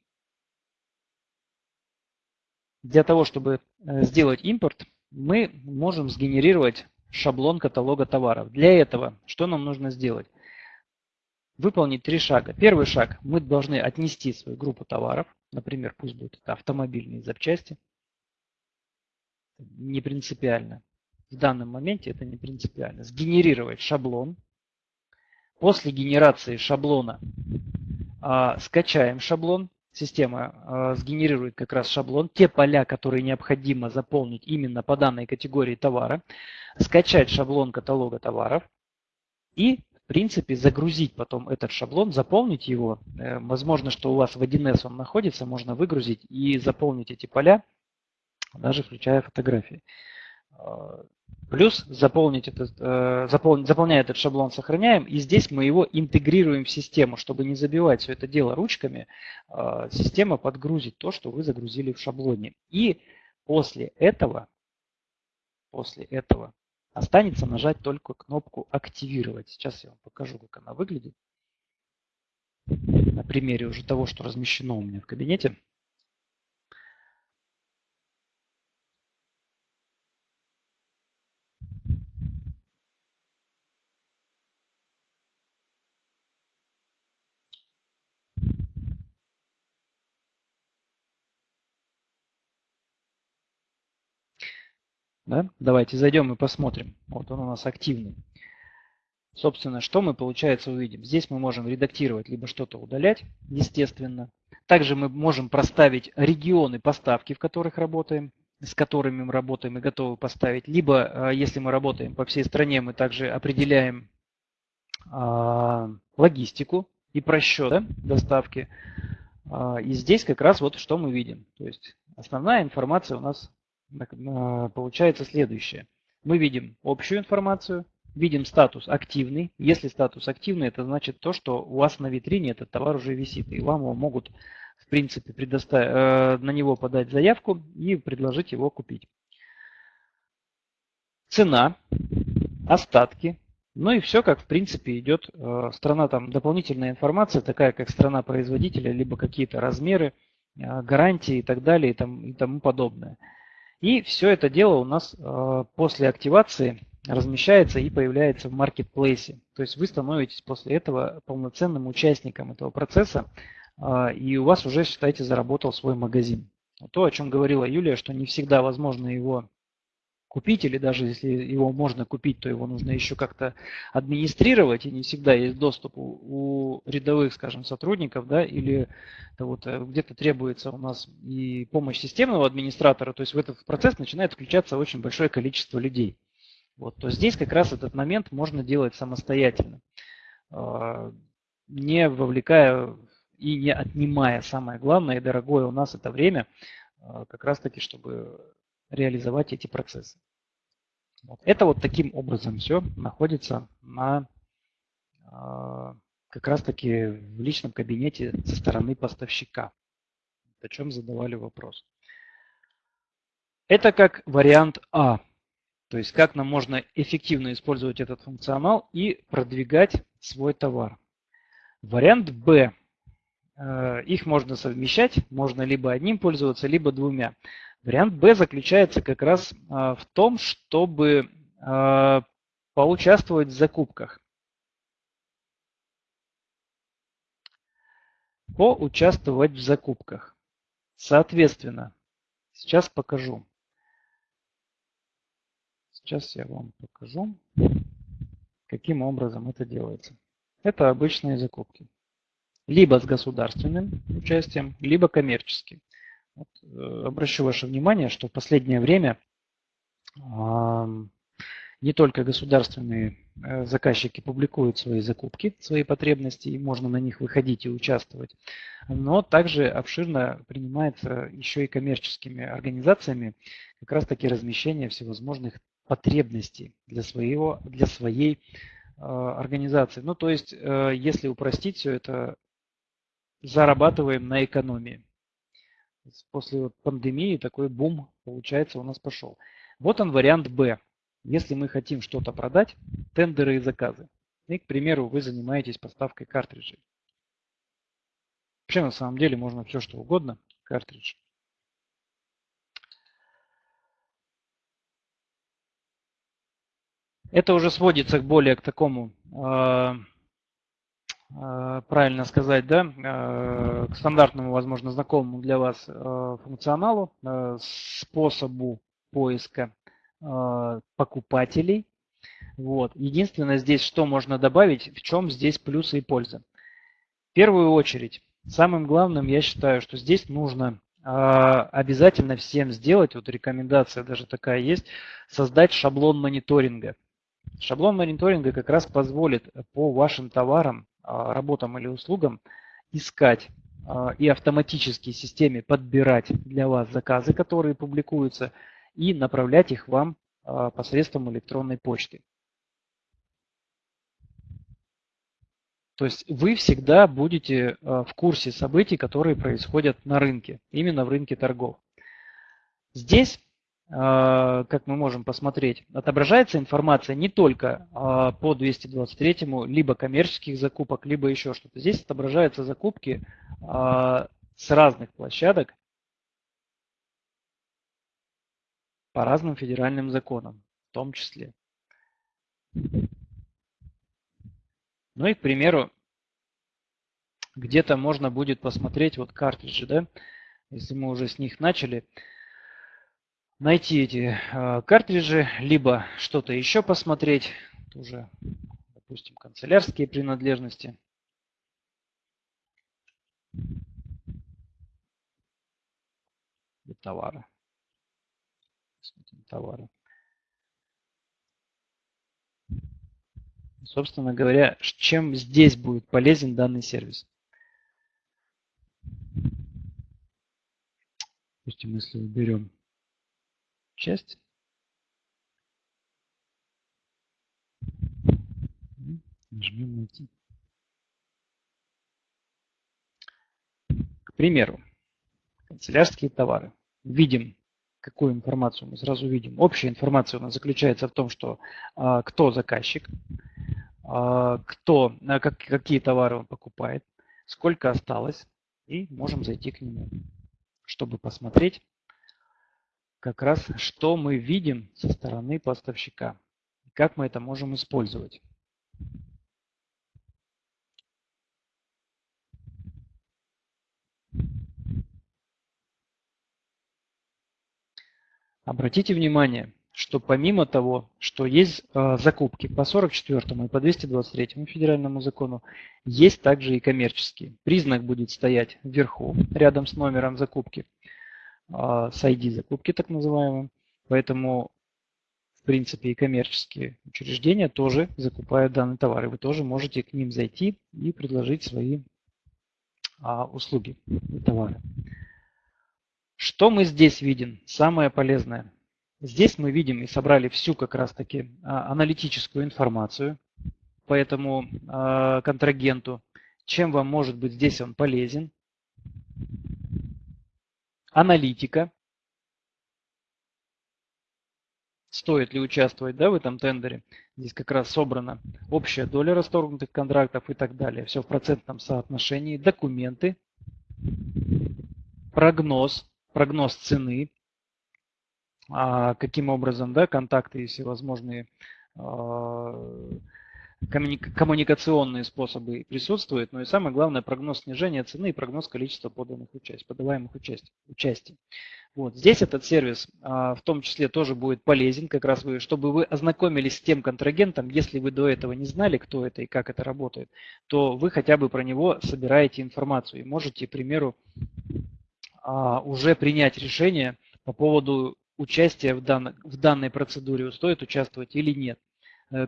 для того, чтобы э, сделать импорт, мы можем сгенерировать шаблон каталога товаров. Для этого что нам нужно сделать? Выполнить три шага. Первый шаг. Мы должны отнести свою группу товаров. Например, пусть будет это автомобильные запчасти. Не принципиально. В данном моменте это не принципиально. Сгенерировать шаблон После генерации шаблона э, скачаем шаблон. Система э, сгенерирует как раз шаблон, те поля, которые необходимо заполнить именно по данной категории товара. Скачать шаблон каталога товаров и в принципе загрузить потом этот шаблон, заполнить его. Э, возможно, что у вас в 1С он находится, можно выгрузить и заполнить эти поля, даже включая фотографии. Плюс заполнить этот, э, заполнить, заполняя этот шаблон сохраняем, и здесь мы его интегрируем в систему, чтобы не забивать все это дело ручками, э, система подгрузит то, что вы загрузили в шаблоне. И после этого, после этого останется нажать только кнопку «Активировать». Сейчас я вам покажу, как она выглядит. На примере уже того, что размещено у меня в кабинете. Да? Давайте зайдем и посмотрим. Вот он у нас активный. Собственно, что мы, получается, увидим? Здесь мы можем редактировать, либо что-то удалять, естественно. Также мы можем проставить регионы поставки, в которых работаем, с которыми мы работаем и готовы поставить. Либо, а, если мы работаем по всей стране, мы также определяем а, логистику и просчет доставки. А, и здесь как раз вот что мы видим. То есть основная информация у нас получается следующее. Мы видим общую информацию, видим статус активный. Если статус активный, это значит то, что у вас на витрине этот товар уже висит, и вам его могут, в принципе, предоставить, э, на него подать заявку и предложить его купить. Цена, остатки, ну и все, как в принципе идет э, страна, там дополнительная информация, такая как страна производителя, либо какие-то размеры, э, гарантии и так далее и тому подобное. И все это дело у нас э, после активации размещается и появляется в маркетплейсе. То есть вы становитесь после этого полноценным участником этого процесса, э, и у вас уже, считайте, заработал свой магазин. То, о чем говорила Юлия, что не всегда возможно его купить, или даже если его можно купить, то его нужно еще как-то администрировать, и не всегда есть доступ у, у рядовых, скажем, сотрудников, да, или вот э, где-то требуется у нас и помощь системного администратора, то есть в этот процесс начинает включаться очень большое количество людей. Вот, то здесь как раз этот момент можно делать самостоятельно, а, не вовлекая и не отнимая самое главное и дорогое у нас это время, а, как раз таки, чтобы реализовать эти процессы. Вот. Это вот таким образом все находится на э, как раз таки в личном кабинете со стороны поставщика. О чем задавали вопрос. Это как вариант А. То есть как нам можно эффективно использовать этот функционал и продвигать свой товар. Вариант Б. Э, их можно совмещать, можно либо одним пользоваться, либо двумя. Вариант Б заключается как раз а, в том, чтобы а, поучаствовать в закупках. Поучаствовать в закупках. Соответственно, сейчас покажу. Сейчас я вам покажу, каким образом это делается. Это обычные закупки. Либо с государственным участием, либо коммерческим. Вот, э, обращу ваше внимание, что в последнее время не только государственные э, заказчики публикуют свои закупки, свои потребности, и можно на них выходить и участвовать, но также обширно принимается еще и коммерческими организациями как раз таки размещение всевозможных потребностей для, своего, для своей э, организации. Ну, то есть, э, если упростить все это, зарабатываем на экономии. После пандемии такой бум, получается, у нас пошел. Вот он вариант Б. Если мы хотим что-то продать, тендеры и заказы. И, к примеру, вы занимаетесь поставкой картриджей. Вообще, на самом деле, можно все что угодно. Картридж. Это уже сводится более к такому, э, правильно сказать, да, э, к стандартному, возможно, знакомому для вас э, функционалу, э, способу поиска э, покупателей. Вот. Единственное здесь, что можно добавить, в чем здесь плюсы и польза. В первую очередь, самым главным я считаю, что здесь нужно э, обязательно всем сделать, вот рекомендация даже такая есть, создать шаблон мониторинга. Шаблон мониторинга как раз позволит по вашим товарам, работам или услугам искать а, и автоматически системе подбирать для вас заказы, которые публикуются, и направлять их вам а, посредством электронной почты. То есть вы всегда будете в курсе событий, которые происходят на рынке, именно в рынке торгов. Здесь а, как мы можем посмотреть, отображается информация не только а, по 223, либо коммерческих закупок, либо еще что-то. Здесь отображаются закупки а, с разных площадок по разным федеральным законам, в том числе. Ну и, к примеру, где-то можно будет посмотреть вот картриджи, да, если мы уже с них начали найти эти э, картриджи, либо что-то еще посмотреть, уже, допустим, канцелярские принадлежности. И товары. Смотрим товары. Собственно говоря, чем здесь будет полезен данный сервис? Допустим, если уберем часть. Нажмем найти. К примеру, канцелярские товары. Видим, какую информацию мы сразу видим. Общая информация у нас заключается в том, что а, кто заказчик, а, кто, а, как, какие товары он покупает, сколько осталось, и можем зайти к нему, чтобы посмотреть, как раз что мы видим со стороны поставщика. Как мы это можем использовать. Обратите внимание, что помимо того, что есть э, закупки по 44 и по 223 федеральному закону, есть также и коммерческие. Признак будет стоять вверху, рядом с номером закупки с ID закупки так называемым. Поэтому, в принципе, и коммерческие учреждения тоже закупают данные товары. Вы тоже можете к ним зайти и предложить свои а, услуги и товары. Что мы здесь видим? Самое полезное. Здесь мы видим и собрали всю как раз таки а, аналитическую информацию по этому а, контрагенту. Чем вам может быть здесь он полезен? Аналитика. Стоит ли участвовать да, в этом тендере? Здесь как раз собрана общая доля расторгнутых контрактов и так далее. Все в процентном соотношении. Документы, прогноз, прогноз цены, а, каким образом да, контакты и всевозможные коммуникационные способы присутствуют, но и самое главное прогноз снижения цены и прогноз количества поданных участий, подаваемых участий. участий. Вот. Здесь этот сервис а, в том числе тоже будет полезен, как раз вы, чтобы вы ознакомились с тем контрагентом, если вы до этого не знали, кто это и как это работает, то вы хотя бы про него собираете информацию и можете, к примеру, а, уже принять решение по поводу участие в, дан, в данной процедуре, стоит участвовать или нет,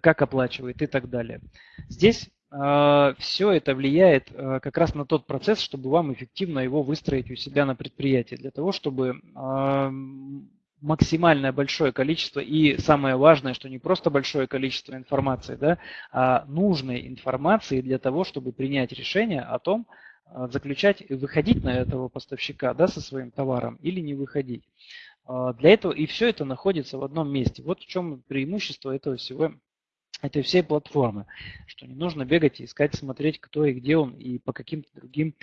как оплачивает и так далее. Здесь э, все это влияет э, как раз на тот процесс, чтобы вам эффективно его выстроить у себя на предприятии, для того, чтобы э, максимальное большое количество и самое важное, что не просто большое количество информации, да, а нужной информации для того, чтобы принять решение о том, заключать, выходить на этого поставщика да, со своим товаром или не выходить. Для этого и все это находится в одном месте. Вот в чем преимущество этого всего, этой всей платформы, что не нужно бегать и искать, смотреть, кто и где он, и по каким-то другим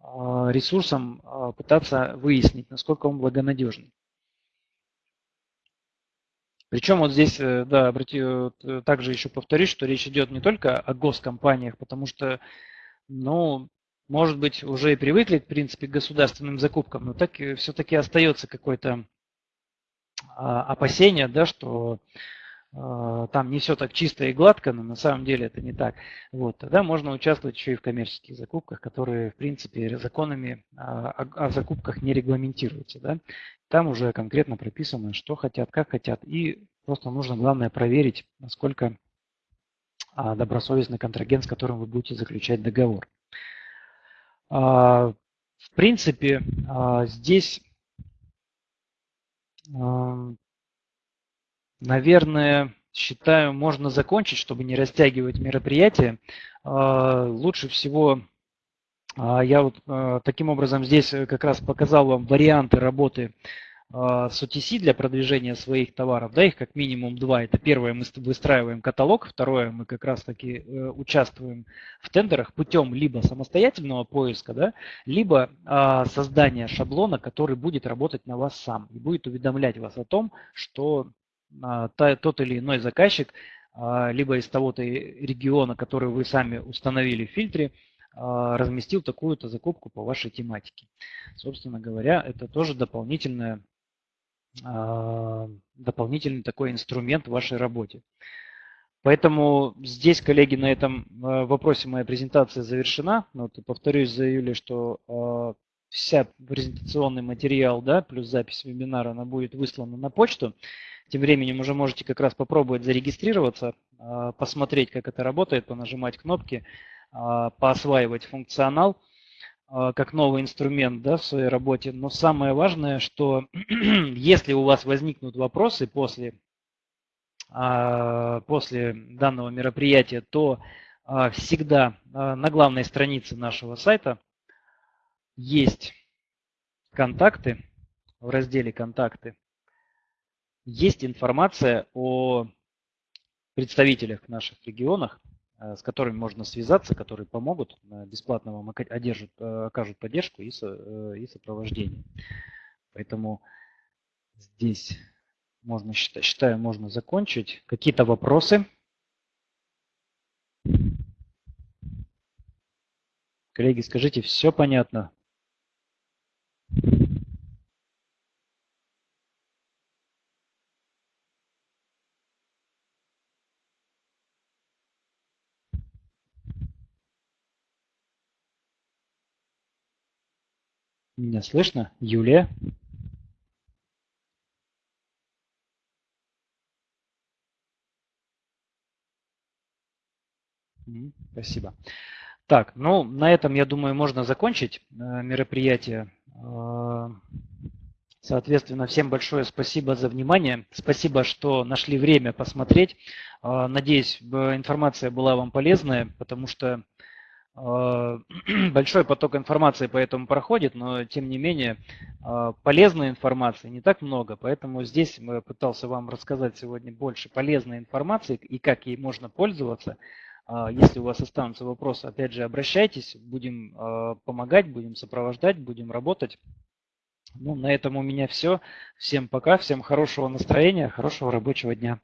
а, ресурсам пытаться выяснить, насколько он благонадежный. Причем вот здесь, э, да, обрати, э, также еще повторюсь, что речь идет не только о госкомпаниях, потому что, ну, может быть, уже и привыкли, в принципе, к государственным закупкам, но так все-таки остается какое-то а, опасение, да, что а, там не все так чисто и гладко, но на самом деле это не так. Вот, тогда можно участвовать еще и в коммерческих закупках, которые, в принципе, законами а, о, о закупках не регламентируются. Да? Там уже конкретно прописано, что хотят, как хотят, и просто нужно, главное, проверить, насколько добросовестный контрагент, с которым вы будете заключать договор. А, в принципе, а, здесь, а, наверное, считаю, можно закончить, чтобы не растягивать мероприятие. Лучше всего я вот таким образом здесь как раз показал вам варианты работы а, с OTC для продвижения своих товаров, да, их как минимум два. Это первое, мы выстраиваем каталог, второе, мы как раз таки э, участвуем в тендерах путем либо самостоятельного поиска, да, либо а, создания шаблона, который будет работать на вас сам и будет уведомлять вас о том, что а, тот или иной заказчик, а, либо из того-то региона, который вы сами установили в фильтре, а, разместил такую-то закупку по вашей тематике. Собственно говоря, это тоже дополнительная а, дополнительный такой инструмент в вашей работе. Поэтому здесь, коллеги, на этом а, вопросе моя презентация завершена. Вот, повторюсь за Юлей, что вся презентационный материал, да, плюс запись вебинара, она будет выслана на почту. Тем временем уже можете как раз попробовать зарегистрироваться, э, посмотреть, как это работает, понажимать кнопки, э, поосваивать функционал. А, как новый инструмент да, в своей работе. Но самое важное, что если у вас возникнут вопросы после, а, после данного мероприятия, то а, всегда на главной странице нашего сайта есть контакты, в разделе «Контакты» есть информация о представителях в наших регионах, Э, с которыми можно связаться, которые помогут, э, бесплатно вам одержат, э, окажут поддержку и, сопровождение. Поэтому здесь можно, считаю, можно закончить. Какие-то вопросы? Коллеги, скажите, все понятно? Меня слышно? Юлия? Спасибо. Так, ну на этом, я думаю, можно закончить э, мероприятие. Э, соответственно, всем большое спасибо за внимание. Спасибо, что нашли время посмотреть. Э, надеюсь, информация была вам полезная, потому что большой поток информации по этому проходит, но тем не менее а, полезной информации не так много, поэтому здесь я пытался вам рассказать сегодня больше полезной информации и как ей можно пользоваться. А, если у вас останутся вопросы, опять же, обращайтесь, будем помогать, будем сопровождать, будем работать. Ну, на этом у меня все. Всем пока, всем хорошего настроения, хорошего рабочего дня.